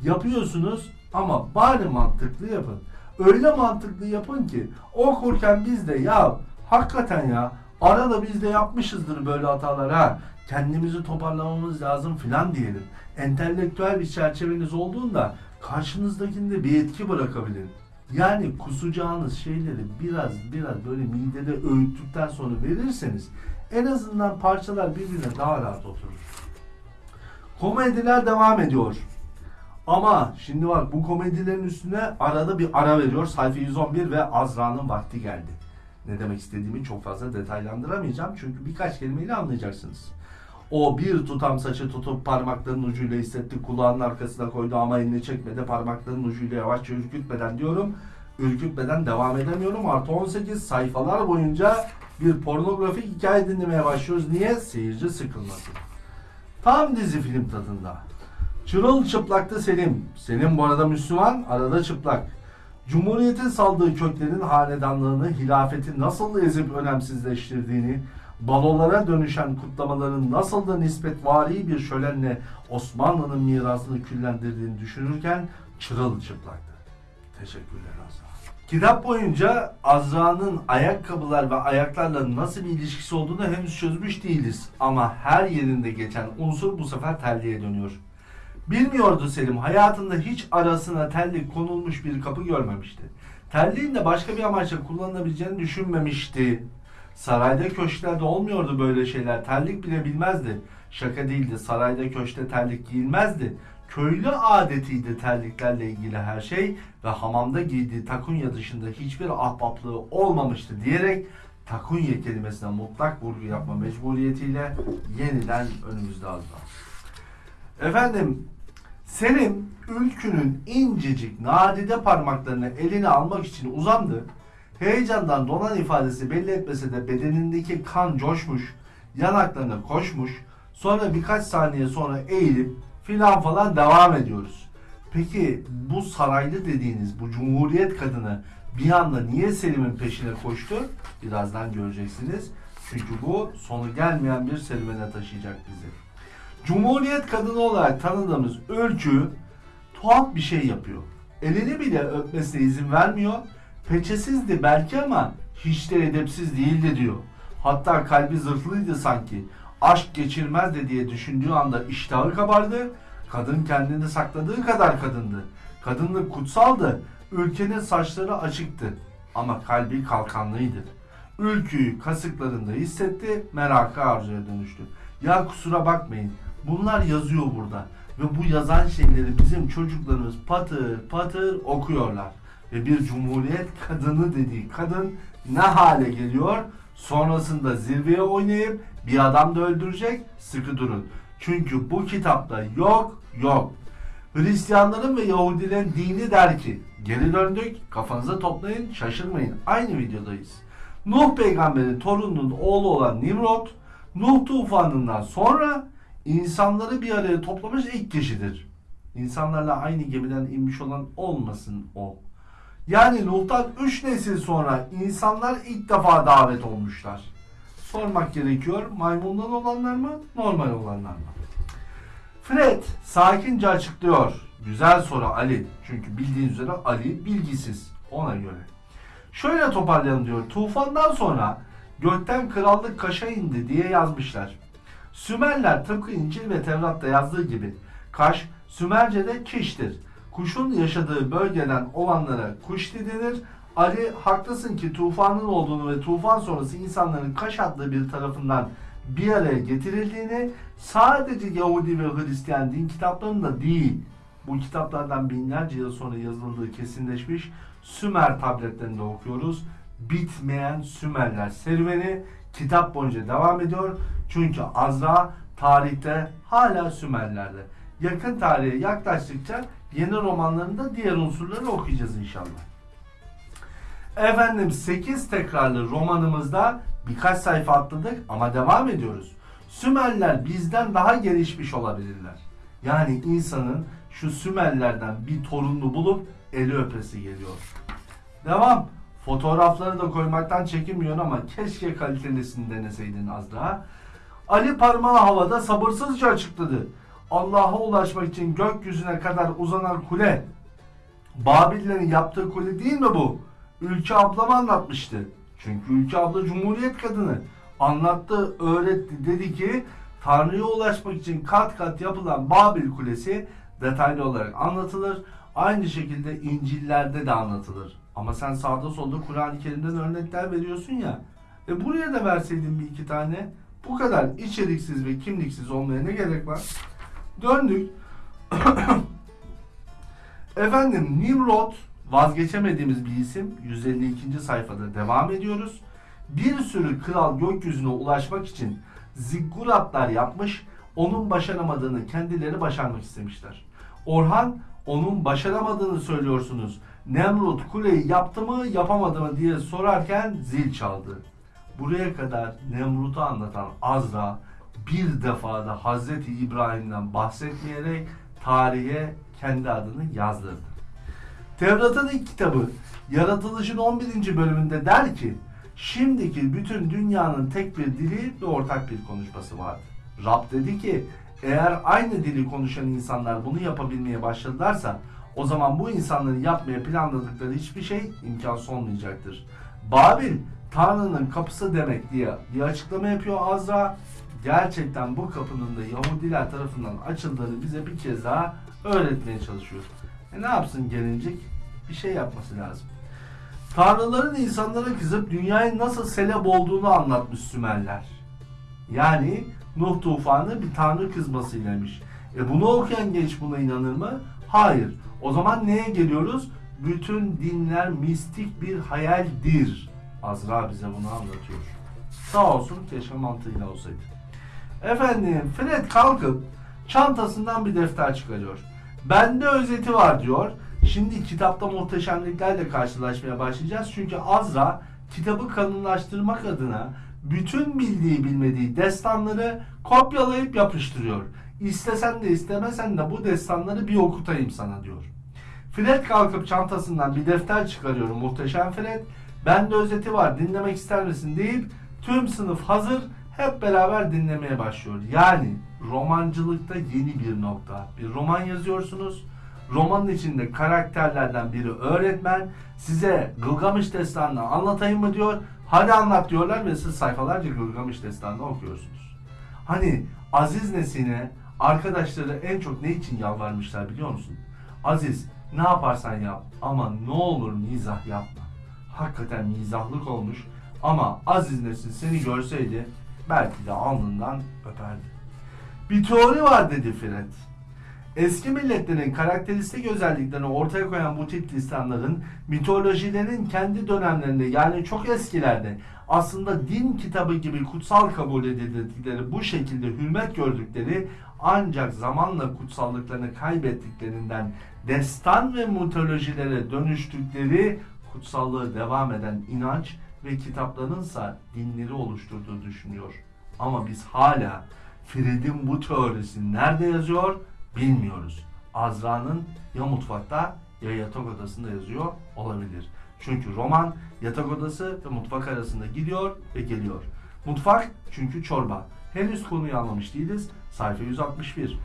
Yapıyorsunuz ama bari mantıklı yapın. Öyle mantıklı yapın ki okurken biz de ya hakikaten ya arada biz de yapmışızdır böyle hatalar ha. Kendimizi toparlamamız lazım filan diyelim. Entelektüel bir çerçeveniz olduğunda karşınızdakinde bir etki bırakabilir. Yani kusacağınız şeyleri biraz biraz böyle midede öğüttükten sonra verirseniz en azından parçalar birbirine daha rahat oturur. Komediler devam ediyor. Ama şimdi bak bu komedilerin üstüne arada bir ara veriyor. Sayfa 111 ve Azra'nın vakti geldi. Ne demek istediğimi çok fazla detaylandıramayacağım. Çünkü birkaç kelimeyle anlayacaksınız. O bir tutam saçı tutup parmaklarının ucuyla hissetti. Kulağının arkasına koydu ama elini çekmedi. Parmaklarının ucuyla yavaşça ürkütmeden diyorum. Ürkütmeden devam edemiyorum. Artı 18 sayfalar boyunca bir pornografik hikaye dinlemeye başlıyoruz. Niye? Seyirci sıkılmasın. Tam dizi film tadında. Çırılçıplaktı Selim. Selim bu arada Müslüman, arada çıplak. Cumhuriyetin saldığı köklerin hanedanlığını, hilafeti nasıl ezip önemsizleştirdiğini, balolara dönüşen kutlamaların nasıl da nispetvari bir şölenle Osmanlı'nın mirasını küllendirdiğini düşünürken çırılçıplaktı. Teşekkürler Azra. Kitap boyunca Azra'nın ayakkabılar ve ayaklarla nasıl bir ilişkisi olduğunu henüz çözmüş değiliz. Ama her yerinde geçen unsur bu sefer telliye dönüyor. Bilmiyordu Selim hayatında hiç arasına tellik konulmuş bir kapı görmemişti. Telliğin de başka bir amaçla kullanılabileceğini düşünmemişti. Sarayda köşklerde olmuyordu böyle şeyler. Terlik bile bilmezdi. Şaka değildi. Sarayda köşkte terlik giyilmezdi. Köylü adetiydi terliklerle ilgili her şey ve hamamda giydiği takunya dışında hiçbir ahbaplığı olmamıştı diyerek takunya kelimesine mutlak vurgu yapma mecburiyetiyle yeniden önümüzde azlar. Efendim Selim ülkünün incecik nadide parmaklarını eline almak için uzandı. Heyecandan donan ifadesi belli etmese de bedenindeki kan coşmuş, yanaklarına koşmuş. Sonra birkaç saniye sonra eğilip filan falan devam ediyoruz. Peki bu saraylı dediğiniz bu cumhuriyet kadını bir anda niye Selim'in peşine koştu? Birazdan göreceksiniz. Çünkü bu sonu gelmeyen bir serüvene taşıyacak bizi. Cumhuriyet kadını olarak tanıdığımız ölçü tuhaf bir şey yapıyor. Elini bile öpmesine izin vermiyor. Peçesizdi belki ama hiç de edepsiz değildi diyor. Hatta kalbi zırhlıydı sanki. Aşk geçirmezdi diye düşündüğü anda iştahı kabardı. Kadın kendini sakladığı kadar kadındı. Kadınlık kutsaldı. Ülkenin saçları açıktı. Ama kalbi kalkanlıydı. Ülküyü kasıklarında hissetti, merakı arzuya dönüştü. Ya kusura bakmayın, bunlar yazıyor burada. Ve bu yazan şeyleri bizim çocuklarımız patır patır okuyorlar. Ve bir cumhuriyet kadını dediği kadın ne hale geliyor? Sonrasında zirveye oynayıp bir adam da öldürecek, sıkı durun. Çünkü bu kitapta yok yok. Hristiyanların ve Yahudilerin dini der ki geri döndük kafanıza toplayın şaşırmayın aynı videodayız. Nuh peygamberin torununun oğlu olan Nimrod Nuh tufanından sonra insanları bir araya toplamış ilk kişidir. İnsanlarla aynı gemiden inmiş olan olmasın o. Yani Nuh'tan 3 nesil sonra insanlar ilk defa davet olmuşlar. Sormak gerekiyor maymundan olanlar mı normal olanlar mı? Fred sakince açıklıyor. Güzel soru Ali. Çünkü bildiğin üzere Ali bilgisiz ona göre. Şöyle toparlayalım diyor. Tufandan sonra gökten krallık kaşa indi diye yazmışlar. Sümerler tıpkı İncil ve Tevrat'ta yazdığı gibi Kaş Sümerce'de kiştir. Kuşun yaşadığı bölgeden olanlara kuşti denir. Ali haklısın ki tufanın olduğunu ve tufan sonrası insanların Kaş adlı bir tarafından bir araya getirildiğini sadece Yahudi ve Hristiyan din kitaplarında değil bu kitaplardan binlerce yıl sonra yazıldığı kesinleşmiş Sümer tabletlerinde okuyoruz. Bitmeyen Sümerler serüveni kitap boyunca devam ediyor. Çünkü Azra tarihte hala Sümerlerde. Yakın tarihe yaklaştıkça yeni romanlarında diğer unsurları okuyacağız inşallah. Efendim 8 tekrarlı romanımızda birkaç sayfa atladık ama devam ediyoruz. Sümerler bizden daha gelişmiş olabilirler. Yani insanın şu Sümerlerden bir torununu bulup eli öpesi geliyor. Devam. Fotoğrafları da koymaktan çekinmiyor ama keşke kalitelisini deneseydin az daha. Ali parmağı havada sabırsızca açıkladı. Allah'a ulaşmak için gökyüzüne kadar uzanan kule. Babillerin yaptığı kule değil mi bu? Ülke ablam anlatmıştı. Çünkü Ülke abla Cumhuriyet kadını. Anlattı, öğretti. Dedi ki Tanrı'ya ulaşmak için kat kat yapılan Babil Kulesi detaylı olarak anlatılır. Aynı şekilde İncil'lerde de anlatılır. Ama sen sağda solda Kur'an-ı Kerim'den örnekler veriyorsun ya. E buraya da verseydin bir iki tane. Bu kadar içeriksiz ve kimliksiz olmaya ne gerek var? Döndük. Efendim Nimrod vazgeçemediğimiz bir isim. 152. sayfada devam ediyoruz. Bir sürü kral gökyüzüne ulaşmak için zigguratlar yapmış, onun başaramadığını kendileri başarmak istemişler. Orhan onun başaramadığını söylüyorsunuz. Nemrut kuleyi yaptı mı yapamadı mı diye sorarken zil çaldı. Buraya kadar Nemrut'u anlatan Azra bir defada Hazreti İbrahim'den bahsetmeyerek tarihe kendi adını yazdırdı. Tevrat'ın ilk kitabı Yaratılışın 11. bölümünde der ki Şimdiki bütün dünyanın tek bir dili ve ortak bir konuşması vardı. Rab dedi ki eğer aynı dili konuşan insanlar bunu yapabilmeye başladılarsa o zaman bu insanların yapmaya planladıkları hiçbir şey imkansız olmayacaktır. Babil Tanrı'nın kapısı demek diye bir açıklama yapıyor Azra. Gerçekten bu kapının da Yahudiler tarafından açıldığını bize bir kez daha öğretmeye çalışıyor. E ne yapsın gelincik? Bir şey yapması lazım. Tanrıların insanlara kızıp dünyayı nasıl selep olduğunu anlatmış Sümerler. Yani Nuh tufanı bir tanrı kızmasıylamış. E bunu okuyan genç buna inanır mı? Hayır. O zaman neye geliyoruz? Bütün dinler mistik bir hayaldir. Azra bize bunu anlatıyor. Sağ olsun keşke mantığıyla olsaydı. Efendim Fred kalkıp çantasından bir defter çıkarıyor. Bende özeti var diyor. Şimdi kitapta muhteşemliklerle karşılaşmaya başlayacağız. Çünkü Azra kitabı kalınlaştırmak adına bütün bildiği bilmediği destanları kopyalayıp yapıştırıyor. İstesen de istemesen de bu destanları bir okutayım sana diyor. Fred kalkıp çantasından bir defter çıkarıyor muhteşem Fred. Bende özeti var dinlemek ister misin deyip tüm sınıf hazır hep beraber dinlemeye başlıyor. Yani romancılıkta yeni bir nokta. Bir roman yazıyorsunuz. Romanın içinde karakterlerden biri öğretmen. Size Gılgamış Destanı'nı anlatayım mı diyor. Hadi anlat diyorlar ve siz sayfalarca Gılgamış Destanı'nı okuyorsunuz. Hani Aziz Nesin'e arkadaşları en çok ne için yalvarmışlar biliyor musun? Aziz ne yaparsan yap ama ne olur mizah yapma. Hakikaten mizahlık olmuş ama Aziz Nesin seni görseydi belki de alnından öperdi. Bir teori var dedi Fred. Eski milletlerin karakteristik özelliklerini ortaya koyan bu tip listanların mitolojilerin kendi dönemlerinde yani çok eskilerde aslında din kitabı gibi kutsal kabul edildikleri bu şekilde hürmet gördükleri ancak zamanla kutsallıklarını kaybettiklerinden destan ve mitolojilere dönüştükleri kutsallığı devam eden inanç ve kitaplarınsa dinleri oluşturduğu düşünüyor. Ama biz hala Fred'in bu teorisi nerede yazıyor bilmiyoruz. Azra'nın ya mutfakta ya yatak odasında yazıyor olabilir. Çünkü roman yatak odası ve mutfak arasında gidiyor ve geliyor. Mutfak çünkü çorba. Henüz konuyu anlamış değiliz. Sayfa 161.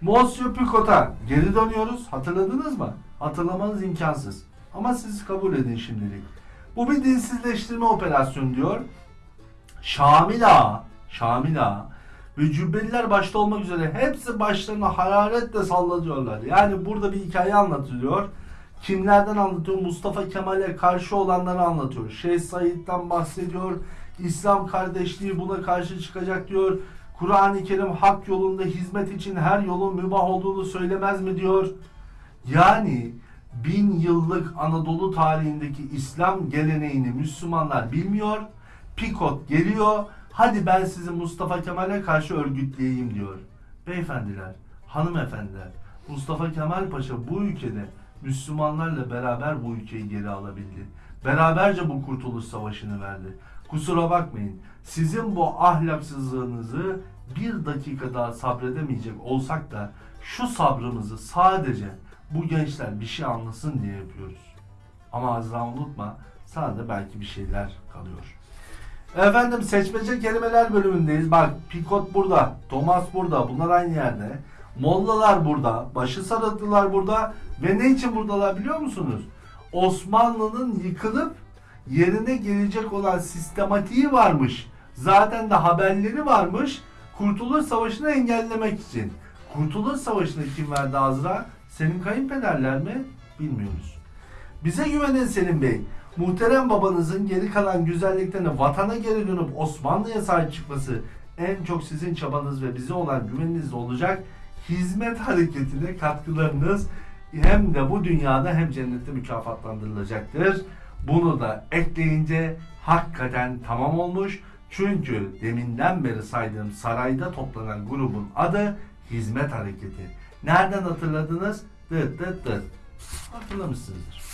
Monsieur Picot'a geri dönüyoruz. Hatırladınız mı? Hatırlamanız imkansız. Ama siz kabul edin şimdilik. Bu bir dinsizleştirme operasyonu diyor. Şamil Ağa, Şamil Ağa ve Cübbeliler başta olmak üzere hepsi başlarına hararetle sallatıyorlar. Yani burada bir hikaye anlatılıyor. Kimlerden anlatıyor? Mustafa Kemal'e karşı olanları anlatıyor. Şeyh Said'den bahsediyor. İslam kardeşliği buna karşı çıkacak diyor. Kur'an-ı Kerim hak yolunda hizmet için her yolun mübah olduğunu söylemez mi diyor. Yani bin yıllık Anadolu tarihindeki İslam geleneğini Müslümanlar bilmiyor. Pikot geliyor. Hadi ben sizi Mustafa Kemal'e karşı örgütleyeyim diyor. Beyefendiler, hanımefendiler, Mustafa Kemal Paşa bu ülkede Müslümanlarla beraber bu ülkeyi geri alabildi. Beraberce bu kurtuluş savaşını verdi. Kusura bakmayın. Sizin bu ahlaksızlığınızı bir dakika daha sabredemeyecek olsak da şu sabrımızı sadece bu gençler bir şey anlasın diye yapıyoruz. Ama Azra unutma sana da belki bir şeyler kalıyor. Efendim seçmece kelimeler bölümündeyiz. Bak Pikot burada, Thomas burada, bunlar aynı yerde. Mollalar burada, başı sarıklılar burada ve ne için buradalar biliyor musunuz? Osmanlı'nın yıkılıp yerine gelecek olan sistematiği varmış. Zaten de haberleri varmış. Kurtuluş Savaşı'nı engellemek için. Kurtuluş Savaşı'nı kim verdi Azra? Senin kayınpederler mi? Bilmiyoruz. Bize güvenin Selim Bey. Muhterem babanızın geri kalan güzelliklerini vatana geri dönüp Osmanlı'ya sahip çıkması en çok sizin çabanız ve bize olan güveninizle olacak. Hizmet hareketine katkılarınız hem de bu dünyada hem cennette mükafatlandırılacaktır. Bunu da ekleyince hakikaten tamam olmuş. Çünkü deminden beri saydığım sarayda toplanan grubun adı Hizmet Hareketi. Nereden hatırladınız? Dıt dıt dıt. Hatırlamışsınızdır.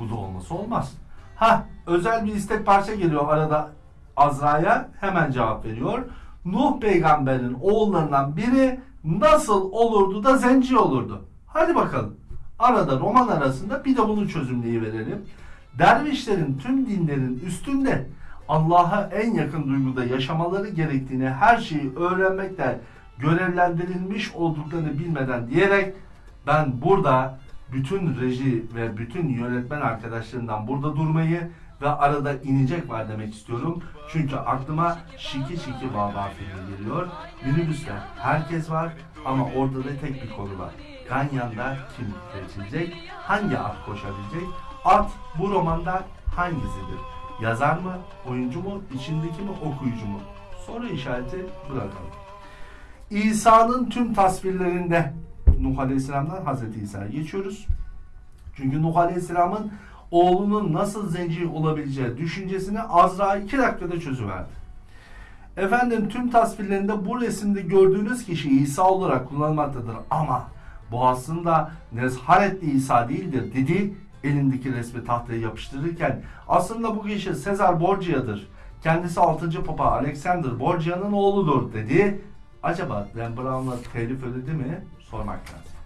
Bu da olması olmaz. Ha özel bir istek parça geliyor arada Azra'ya hemen cevap veriyor. Nuh peygamberin oğullarından biri nasıl olurdu da zenci olurdu? Hadi bakalım. Arada roman arasında bir de bunu çözümleyi verelim. Dervişlerin tüm dinlerin üstünde Allah'a en yakın duyguda yaşamaları gerektiğini her şeyi öğrenmekle görevlendirilmiş olduklarını bilmeden diyerek ben burada bütün reji ve bütün yönetmen arkadaşlarından burada durmayı ve arada inecek var demek istiyorum. Çünkü aklıma Şiki Şiki Baba filmi geliyor. Minibüste herkes var ama ortada tek bir konu var. Ganyan'da kim seçilecek? Hangi at koşabilecek? At bu romanda hangisidir? Yazar mı? Oyuncu mu? içindeki mi? Okuyucu mu? Soru işareti bırakalım. İsa'nın tüm tasvirlerinde Nuh Aleyhisselam'dan Hazreti İsa'ya geçiyoruz. Çünkü Nuh Aleyhisselam'ın oğlunun nasıl zenci olabileceği düşüncesini Azra iki dakikada çözüverdi. Efendim tüm tasvirlerinde bu resimde gördüğünüz kişi İsa olarak kullanılmaktadır ama bu aslında Nezharetli İsa değildir dedi elindeki resmi tahtaya yapıştırırken aslında bu kişi Sezar Borgia'dır. Kendisi 6. Papa Alexander Borgia'nın oğludur dedi. Acaba Dan Brown'la telif ödedi mi? Sormak lazım.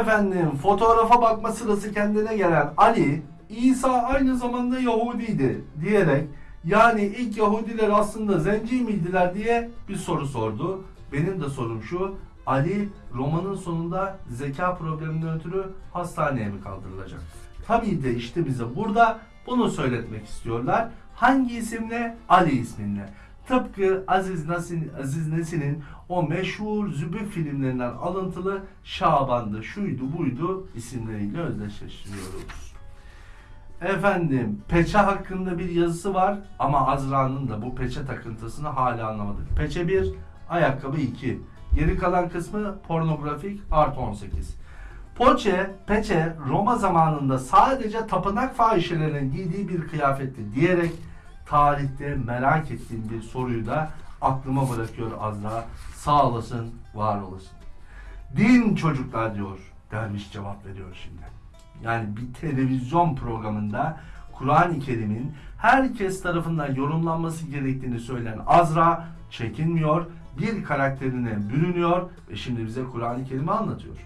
Efendim fotoğrafa bakma sırası kendine gelen Ali İsa aynı zamanda Yahudiydi diyerek yani ilk Yahudiler aslında zenci miydiler diye bir soru sordu. Benim de sorum şu Ali romanın sonunda zeka probleminden ötürü hastaneye mi kaldırılacak? Tabii de işte bize burada bunu söyletmek istiyorlar. Hangi isimle? Ali isminle. Tıpkı Aziz Nesin, Aziz Nesin'in o meşhur Zübük filmlerinden alıntılı Şaban'dı, şuydu buydu isimleriyle özdeşleştiriyoruz. Efendim peçe hakkında bir yazısı var ama Azra'nın da bu peçe takıntısını hala anlamadık. Peçe 1, ayakkabı 2. Geri kalan kısmı pornografik art 18. Poçe, peçe Roma zamanında sadece tapınak fahişelerinin giydiği bir kıyafetti diyerek tarihte merak ettiğim bir soruyu da aklıma bırakıyor Azra. Sağ olasın, var olasın. Din çocuklar diyor. Derviş cevap veriyor şimdi. Yani bir televizyon programında Kur'an-ı Kerim'in herkes tarafından yorumlanması gerektiğini söyleyen Azra çekinmiyor. bir karakterine bürünüyor ve şimdi bize Kur'an-ı Kerim'i anlatıyor.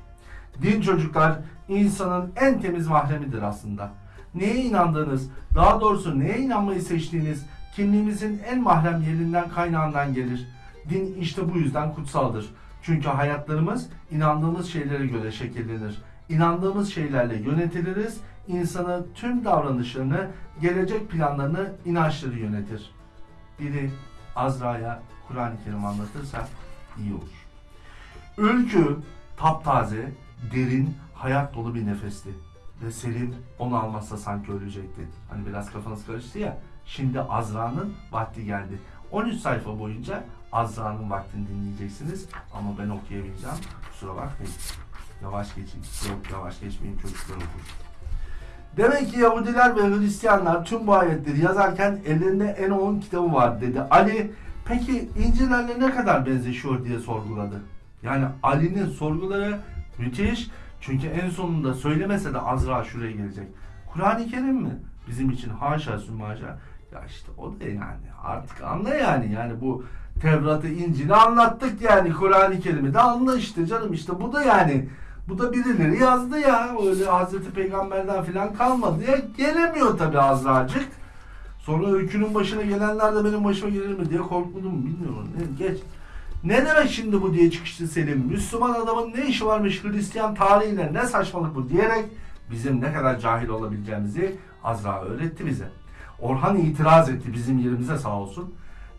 Din çocuklar insanın en temiz mahremidir aslında. Neye inandığınız, daha doğrusu neye inanmayı seçtiğiniz kimliğimizin en mahrem yerinden kaynağından gelir. Din işte bu yüzden kutsaldır. Çünkü hayatlarımız inandığımız şeylere göre şekillenir. İnandığımız şeylerle yönetiliriz. İnsanı tüm davranışlarını, gelecek planlarını inançları yönetir. Biri Azra'ya Kur'an-ı Kerim anlatırsa iyi olur. Ülkü taptaze, derin, hayat dolu bir nefesti. Ve Selim onu almazsa sanki ölecekti. Hani biraz kafanız karıştı ya. Şimdi Azra'nın vakti geldi. 13 sayfa boyunca Azra'nın vaktini dinleyeceksiniz. Ama ben okuyabileceğim. Kusura bakmayın. Yavaş geçin. Yok yavaş geçmeyin çocuklar okur. Demek ki Yahudiler ve Hristiyanlar tüm bu ayetleri yazarken ellerinde en on kitabı var dedi. Ali peki İncil'lerle ne kadar benzeşiyor diye sorguladı. Yani Ali'nin sorguları müthiş. Çünkü en sonunda söylemese de Azra şuraya gelecek. Kur'an-ı Kerim mi? Bizim için haşa sümaşa. Ya işte o da yani artık anla yani. Yani bu Tevrat'ı, İncil'i anlattık yani Kur'an-ı Kerim'i de anla işte canım işte bu da yani bu da birileri yazdı ya. Öyle Hazreti Peygamber'den falan kalmadı ya. Gelemiyor tabi Azracık. Sonra öykünün başına gelenler de benim başıma gelir mi diye korkmadım bilmiyorum. Ne, geç. Ne demek şimdi bu diye çıkıştı Selim. Müslüman adamın ne işi varmış Hristiyan tarihiyle ne saçmalık bu diyerek bizim ne kadar cahil olabileceğimizi Azra öğretti bize. Orhan itiraz etti bizim yerimize sağ olsun.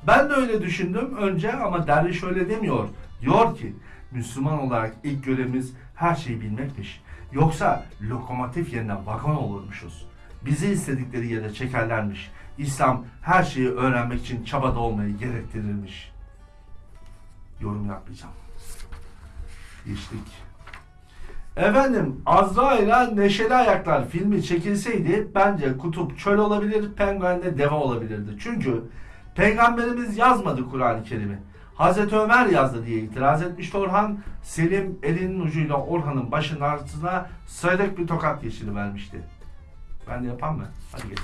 Ben de öyle düşündüm önce ama derviş öyle demiyor. Diyor ki Müslüman olarak ilk görevimiz her şeyi bilmekmiş. Yoksa lokomotif yerine vagon olurmuşuz. Bizi istedikleri yere çekerlermiş. İslam her şeyi öğrenmek için çabada olmayı gerektirirmiş. Yorum yapmayacağım. Geçtik. Efendim Azra ile Neşeli Ayaklar filmi çekilseydi bence Kutup çöl olabilir, Penguen de deve olabilirdi. Çünkü Peygamberimiz yazmadı Kur'an-ı Kerim'i. Hazreti Ömer yazdı diye itiraz etmişti Orhan. Selim elinin ucuyla Orhan'ın başının altına sıyrık bir tokat yeşili vermişti. Ben de yapan mı? Hadi geç.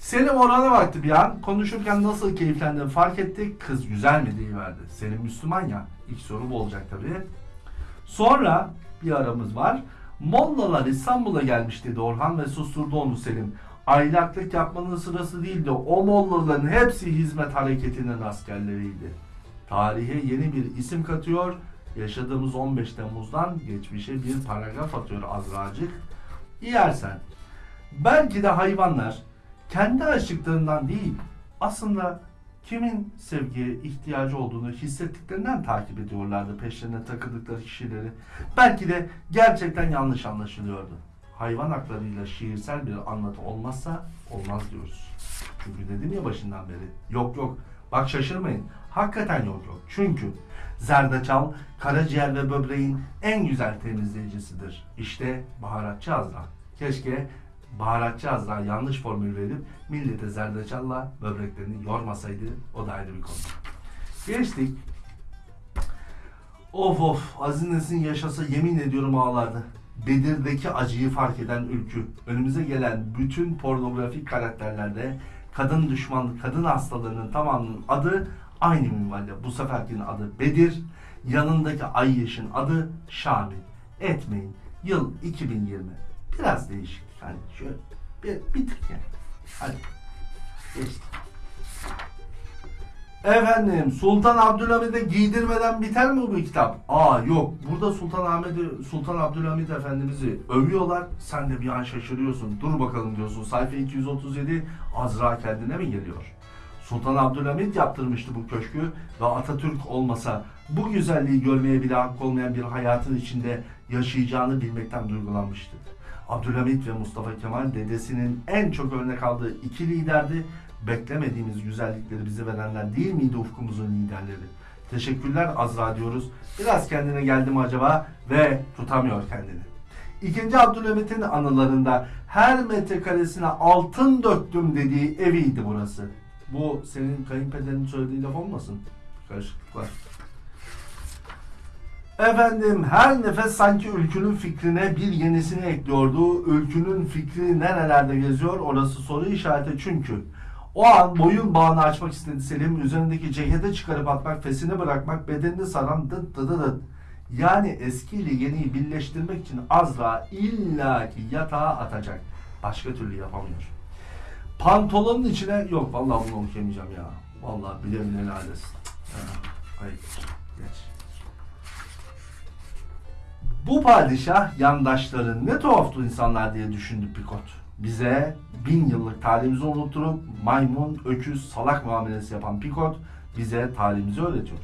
Selim Orhan'a baktı bir an. Konuşurken nasıl keyiflendiğini fark etti. Kız güzel mi diye verdi. Selim Müslüman ya. İlk soru bu olacak tabii. Sonra bir aramız var. Mollalar İstanbul'a gelmiş dedi Orhan ve susturdu onu Selim. Aylaklık yapmanın sırası değildi. O mollaların hepsi hizmet hareketinin askerleriydi. Tarihe yeni bir isim katıyor. Yaşadığımız 15 Temmuz'dan geçmişe bir paragraf atıyor Azracık. Yersen. Belki de hayvanlar kendi açlıklarından değil aslında kimin sevgiye ihtiyacı olduğunu hissettiklerinden takip ediyorlardı peşlerine takıldıkları kişileri. Belki de gerçekten yanlış anlaşılıyordu. Hayvan haklarıyla şiirsel bir anlatı olmazsa olmaz diyoruz. Çünkü dedim ya başından beri. Yok yok. Bak şaşırmayın. Hakikaten yok yok. Çünkü zerdeçal, karaciğer ve böbreğin en güzel temizleyicisidir. İşte baharatçı Azra. Keşke baharatçı Azra yanlış formül verip millete zerdeçalla böbreklerini yormasaydı o da ayrı bir konu. Geçtik. Of of Aziz Nesin yaşasa yemin ediyorum ağlardı. Bedir'deki acıyı fark eden ülkü. Önümüze gelen bütün pornografik karakterlerde kadın düşman, kadın hastalarının tamamının adı aynı minvalde. Bu seferkinin adı Bedir, yanındaki Ayyeş'in adı Şamil. Etmeyin. Yıl 2020. Biraz değişik. Hani şöyle bir, bir tık yani. Hadi. Geçti. Efendim Sultan Abdülhamid'e giydirmeden biter mi bu kitap? Aa yok. Burada Sultan Ahmet'i Sultan Abdülhamid Efendimiz'i övüyorlar. Sen de bir an şaşırıyorsun. Dur bakalım diyorsun. Sayfa 237 Azra kendine mi geliyor? Sultan Abdülhamid yaptırmıştı bu köşkü ve Atatürk olmasa bu güzelliği görmeye bile hakkı olmayan bir hayatın içinde yaşayacağını bilmekten duygulanmıştı. Abdülhamit ve Mustafa Kemal dedesinin en çok örnek aldığı iki liderdi. Beklemediğimiz güzellikleri bize verenler değil miydi ufkumuzun liderleri? Teşekkürler Azra diyoruz. Biraz kendine geldi mi acaba ve tutamıyor kendini. İkinci Abdülhamit'in anılarında her metrekaresine altın döktüm dediği eviydi burası. Bu senin kayınpederin söylediği laf olmasın? Karışıklık var. Efendim her nefes sanki ülkünün fikrine bir yenisini ekliyordu. Ülkünün fikri nerelerde geziyor orası soru işareti çünkü O an boyun bağını açmak istedi Selim. Üzerindeki ceketi çıkarıp atmak, fesini bırakmak, bedenini saran dıt dıt dıt. Yani eski ile yeniyi birleştirmek için Azra illaki yatağa atacak. Başka türlü yapamıyor. Pantolonun içine yok vallahi bunu okuyamayacağım ya. Vallahi bile bile lades. Hayır. Geç. Bu padişah yandaşları ne tuhaftu insanlar diye düşündü Pikot. Bize bin yıllık tarihimizi unutturup maymun, öküz, salak muamelesi yapan Pikot bize tarihimizi öğretiyor.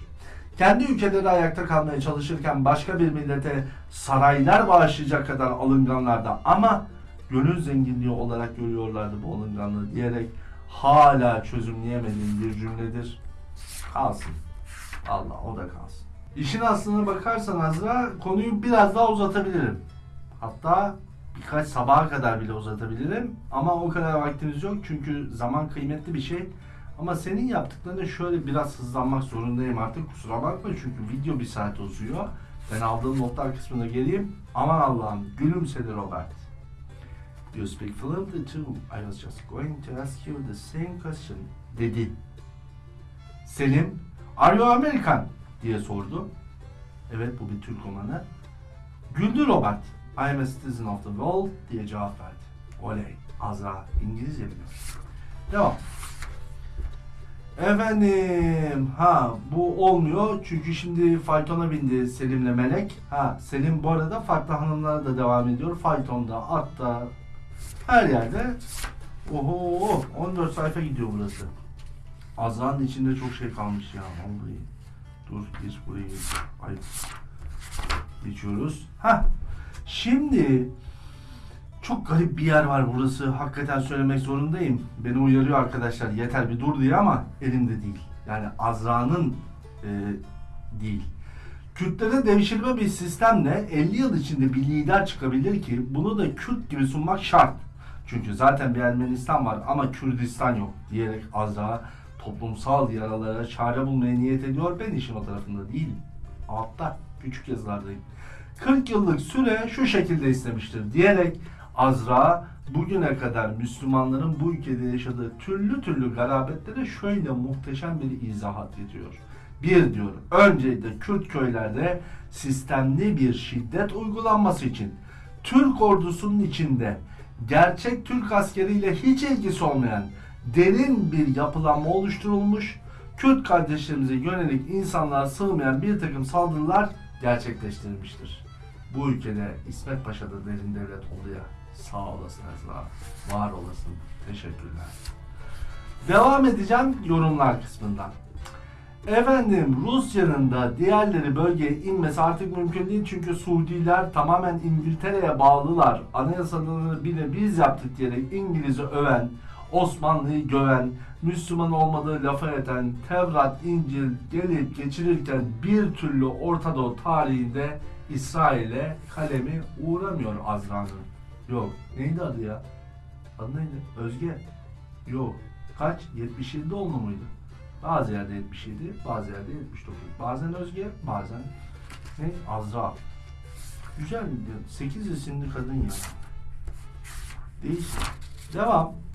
Kendi ülkeleri ayakta kalmaya çalışırken başka bir millete saraylar bağışlayacak kadar alınganlarda ama gönül zenginliği olarak görüyorlardı bu alınganlığı diyerek hala çözümleyemediğim bir cümledir. Kalsın. Allah o da kalsın. İşin aslına bakarsan Azra konuyu biraz daha uzatabilirim. Hatta birkaç sabaha kadar bile uzatabilirim. Ama o kadar vaktimiz yok çünkü zaman kıymetli bir şey. Ama senin yaptıklarına şöyle biraz hızlanmak zorundayım artık. Kusura bakma çünkü video bir saat uzuyor. Ben aldığım notlar kısmına geleyim. Aman Allah'ım gülümsedi Robert. You speak fluently too. I was just going to ask you the same question. Dedi. Selim, are you American? Diye sordu. Evet bu bir Türk romanı. Güldü Robert. I am a citizen of the world diye cevap verdi. Oley. Azra İngilizce biliyor. Devam. Efendim ha bu olmuyor çünkü şimdi faytona bindi Selim'le Melek. Ha Selim bu arada farklı hanımlara da devam ediyor. Faytonda, atta, her yerde. Oho 14 sayfa gidiyor burası. Azra'nın içinde çok şey kalmış ya vallahi. Dur buraya geç. Ay. Geçiyoruz. Ha. Şimdi çok garip bir yer var burası. Hakikaten söylemek zorundayım. Beni uyarıyor arkadaşlar. Yeter bir dur diye ama elimde değil. Yani Azra'nın e, değil. Kürtlere devşirme bir sistemle 50 yıl içinde bir lider çıkabilir ki bunu da Kürt gibi sunmak şart. Çünkü zaten bir Ermenistan var ama Kürdistan yok diyerek Azra toplumsal yaralara çare bulmaya niyet ediyor. Ben işin o tarafında değilim. Altta küçük yazılardayım. 40 yıllık süre şu şekilde istemiştir diyerek Azra bugüne kadar Müslümanların bu ülkede yaşadığı türlü türlü garabetlere şöyle muhteşem bir izahat ediyor. Bir diyor, öncelikle Kürt köylerde sistemli bir şiddet uygulanması için Türk ordusunun içinde gerçek Türk askeriyle hiç ilgisi olmayan derin bir yapılanma oluşturulmuş, Kürt kardeşlerimize yönelik insanlığa sığmayan bir takım saldırılar gerçekleştirilmiştir. Bu ülkede İsmet Paşa da derin devlet oldu ya. Sağ olasın Ezra. Var olasın. Teşekkürler. Devam edeceğim yorumlar kısmından. Efendim Rusya'nın da diğerleri bölgeye inmesi artık mümkün değil çünkü Suudiler tamamen İngiltere'ye bağlılar. Anayasalarını bile biz yaptık diyerek İngiliz'i öven, Osmanlı'yı göven, Müslüman olmadığı lafa eden, Tevrat, İncil gelip geçirirken bir türlü Orta Doğu tarihinde İsrail'e kalemi uğramıyor Azra'nın. Yok. Neydi adı ya? Adı neydi? Özge. Yok. Kaç? 77 olma mıydı? Bazı yerde 77, bazı yerde 79. Bazen Özge, bazen ne? Azra. Güzel. 8 isimli kadın ya. Değişik. Devam.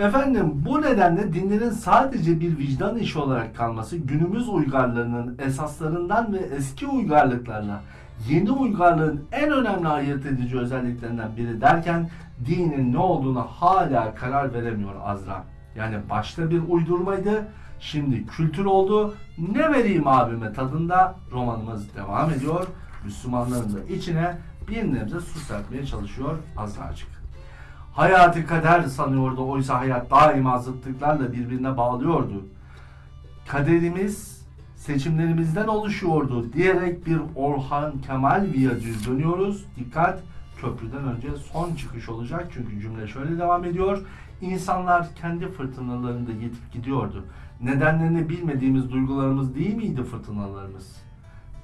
Efendim bu nedenle dinlerin sadece bir vicdan işi olarak kalması günümüz uygarlığının esaslarından ve eski uygarlıklarla yeni uygarlığın en önemli ayırt edici özelliklerinden biri derken dinin ne olduğuna hala karar veremiyor Azra. Yani başta bir uydurmaydı, şimdi kültür oldu. Ne vereyim abime tadında romanımız devam ediyor. Müslümanların da içine bir nebze su serpmeye çalışıyor Azracık. Hayatı kader sanıyordu oysa hayat daima zıtlıklarla birbirine bağlıyordu. Kaderimiz seçimlerimizden oluşuyordu diyerek bir Orhan Kemal Viyadüğü dönüyoruz. Dikkat köprüden önce son çıkış olacak çünkü cümle şöyle devam ediyor. İnsanlar kendi fırtınalarında yetip gidiyordu. Nedenlerini bilmediğimiz duygularımız değil miydi fırtınalarımız?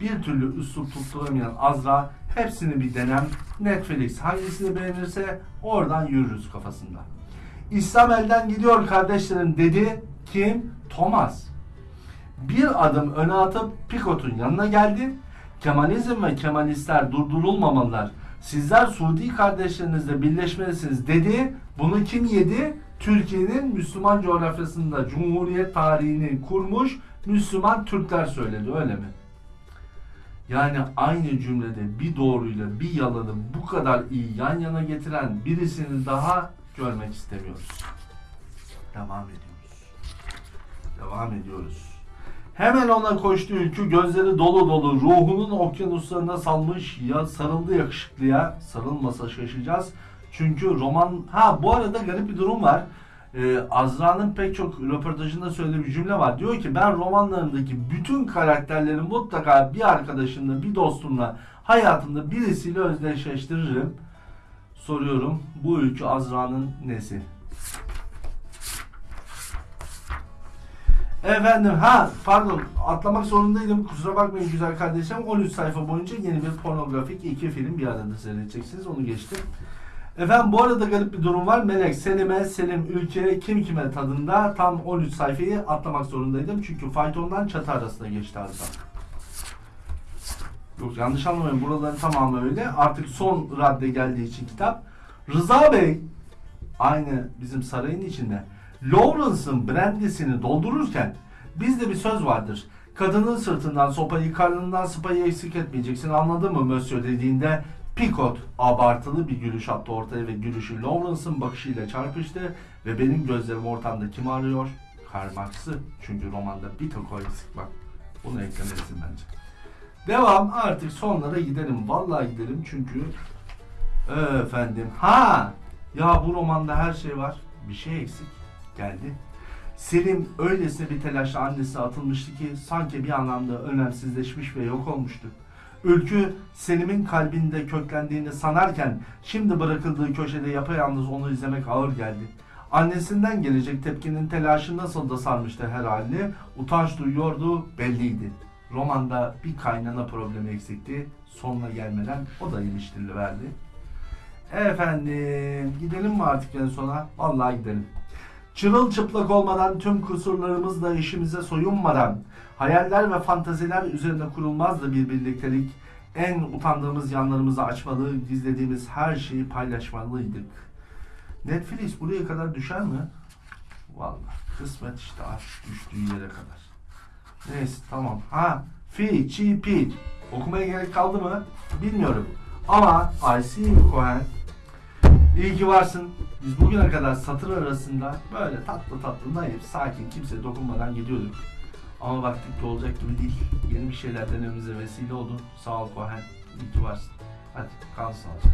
Bir türlü üslup tutturamayan Azra hepsini bir denem Netflix hangisini beğenirse oradan yürürüz kafasında. İslam elden gidiyor kardeşlerim dedi kim? Thomas. Bir adım öne atıp Picot'un yanına geldi. Kemalizm ve Kemalistler durdurulmamalılar. Sizler Suudi kardeşlerinizle birleşmelisiniz dedi. Bunu kim yedi? Türkiye'nin Müslüman coğrafyasında Cumhuriyet tarihini kurmuş Müslüman Türkler söyledi öyle mi? Yani aynı cümlede bir doğruyla bir yalanı bu kadar iyi yan yana getiren birisini daha görmek istemiyoruz. Devam ediyoruz. Devam ediyoruz. Hemen ona koştu ülkü gözleri dolu dolu ruhunun okyanuslarına salmış ya sarıldı yakışıklıya sarılmasa şaşacağız. Çünkü roman ha bu arada garip bir durum var. Ee, Azra'nın pek çok röportajında söylediği bir cümle var. Diyor ki ben romanlarımdaki bütün karakterleri mutlaka bir arkadaşımla, bir dostumla, hayatımda birisiyle özdeşleştiririm. Soruyorum bu ülkü Azra'nın nesi? Efendim ha pardon atlamak zorundaydım kusura bakmayın güzel kardeşim 13 sayfa boyunca yeni bir pornografik iki film bir arada seyredeceksiniz onu geçtim. Efendim bu arada garip bir durum var. Melek, Selim'e, Selim, Ülke, kim kime tadında tam 13 sayfayı atlamak zorundaydım. Çünkü faytondan çatı arasında geçti arada. Yok yanlış anlamayın buraların tamamı öyle. Artık son radde geldiği için kitap. Rıza Bey aynı bizim sarayın içinde Lawrence'ın brandisini doldururken bizde bir söz vardır. Kadının sırtından sopayı, karnından sıpayı eksik etmeyeceksin anladın mı Monsieur dediğinde Picot abartılı bir gülüş attı ortaya ve gülüşü Lawrence'ın bakışıyla çarpıştı ve benim gözlerim ortamda kim arıyor? Karl Marx'ı. Çünkü romanda bir tek o eksik bak. Bunu eklemelisin bence. Devam artık sonlara gidelim. Vallahi gidelim çünkü efendim ha ya bu romanda her şey var. Bir şey eksik. Geldi. Selim öylesine bir telaşla annesi atılmıştı ki sanki bir anlamda önemsizleşmiş ve yok olmuştu. Ülkü Selim'in kalbinde köklendiğini sanarken şimdi bırakıldığı köşede yapayalnız onu izlemek ağır geldi. Annesinden gelecek tepkinin telaşı nasıl da sarmıştı her halini, utanç duyuyordu belliydi. Romanda bir kaynana problemi eksikti, sonuna gelmeden o da iliştiriverdi. Efendim gidelim mi artık en sona? Vallahi gidelim. Çırılçıplak olmadan tüm kusurlarımızla işimize soyunmadan hayaller ve fantaziler üzerine kurulmazdı bir birliktelik. En utandığımız yanlarımızı açmalı, gizlediğimiz her şeyi paylaşmalıydık. Netflix buraya kadar düşer mi? Vallahi kısmet işte artık düştüğü yere kadar. Neyse tamam. Ha, fi, çi, pi. Okumaya gerek kaldı mı? Bilmiyorum. Ama I see you Cohen. İyi ki varsın. Biz bugüne kadar satır arasında böyle tatlı tatlı naif, sakin, kimseye dokunmadan gidiyorduk. Ama baktık ki olacak gibi değil. Yeni bir şeyler denememize vesile oldun. Sağ ol Cohen. İyi ki varsın. Hadi kal sağlıcakla.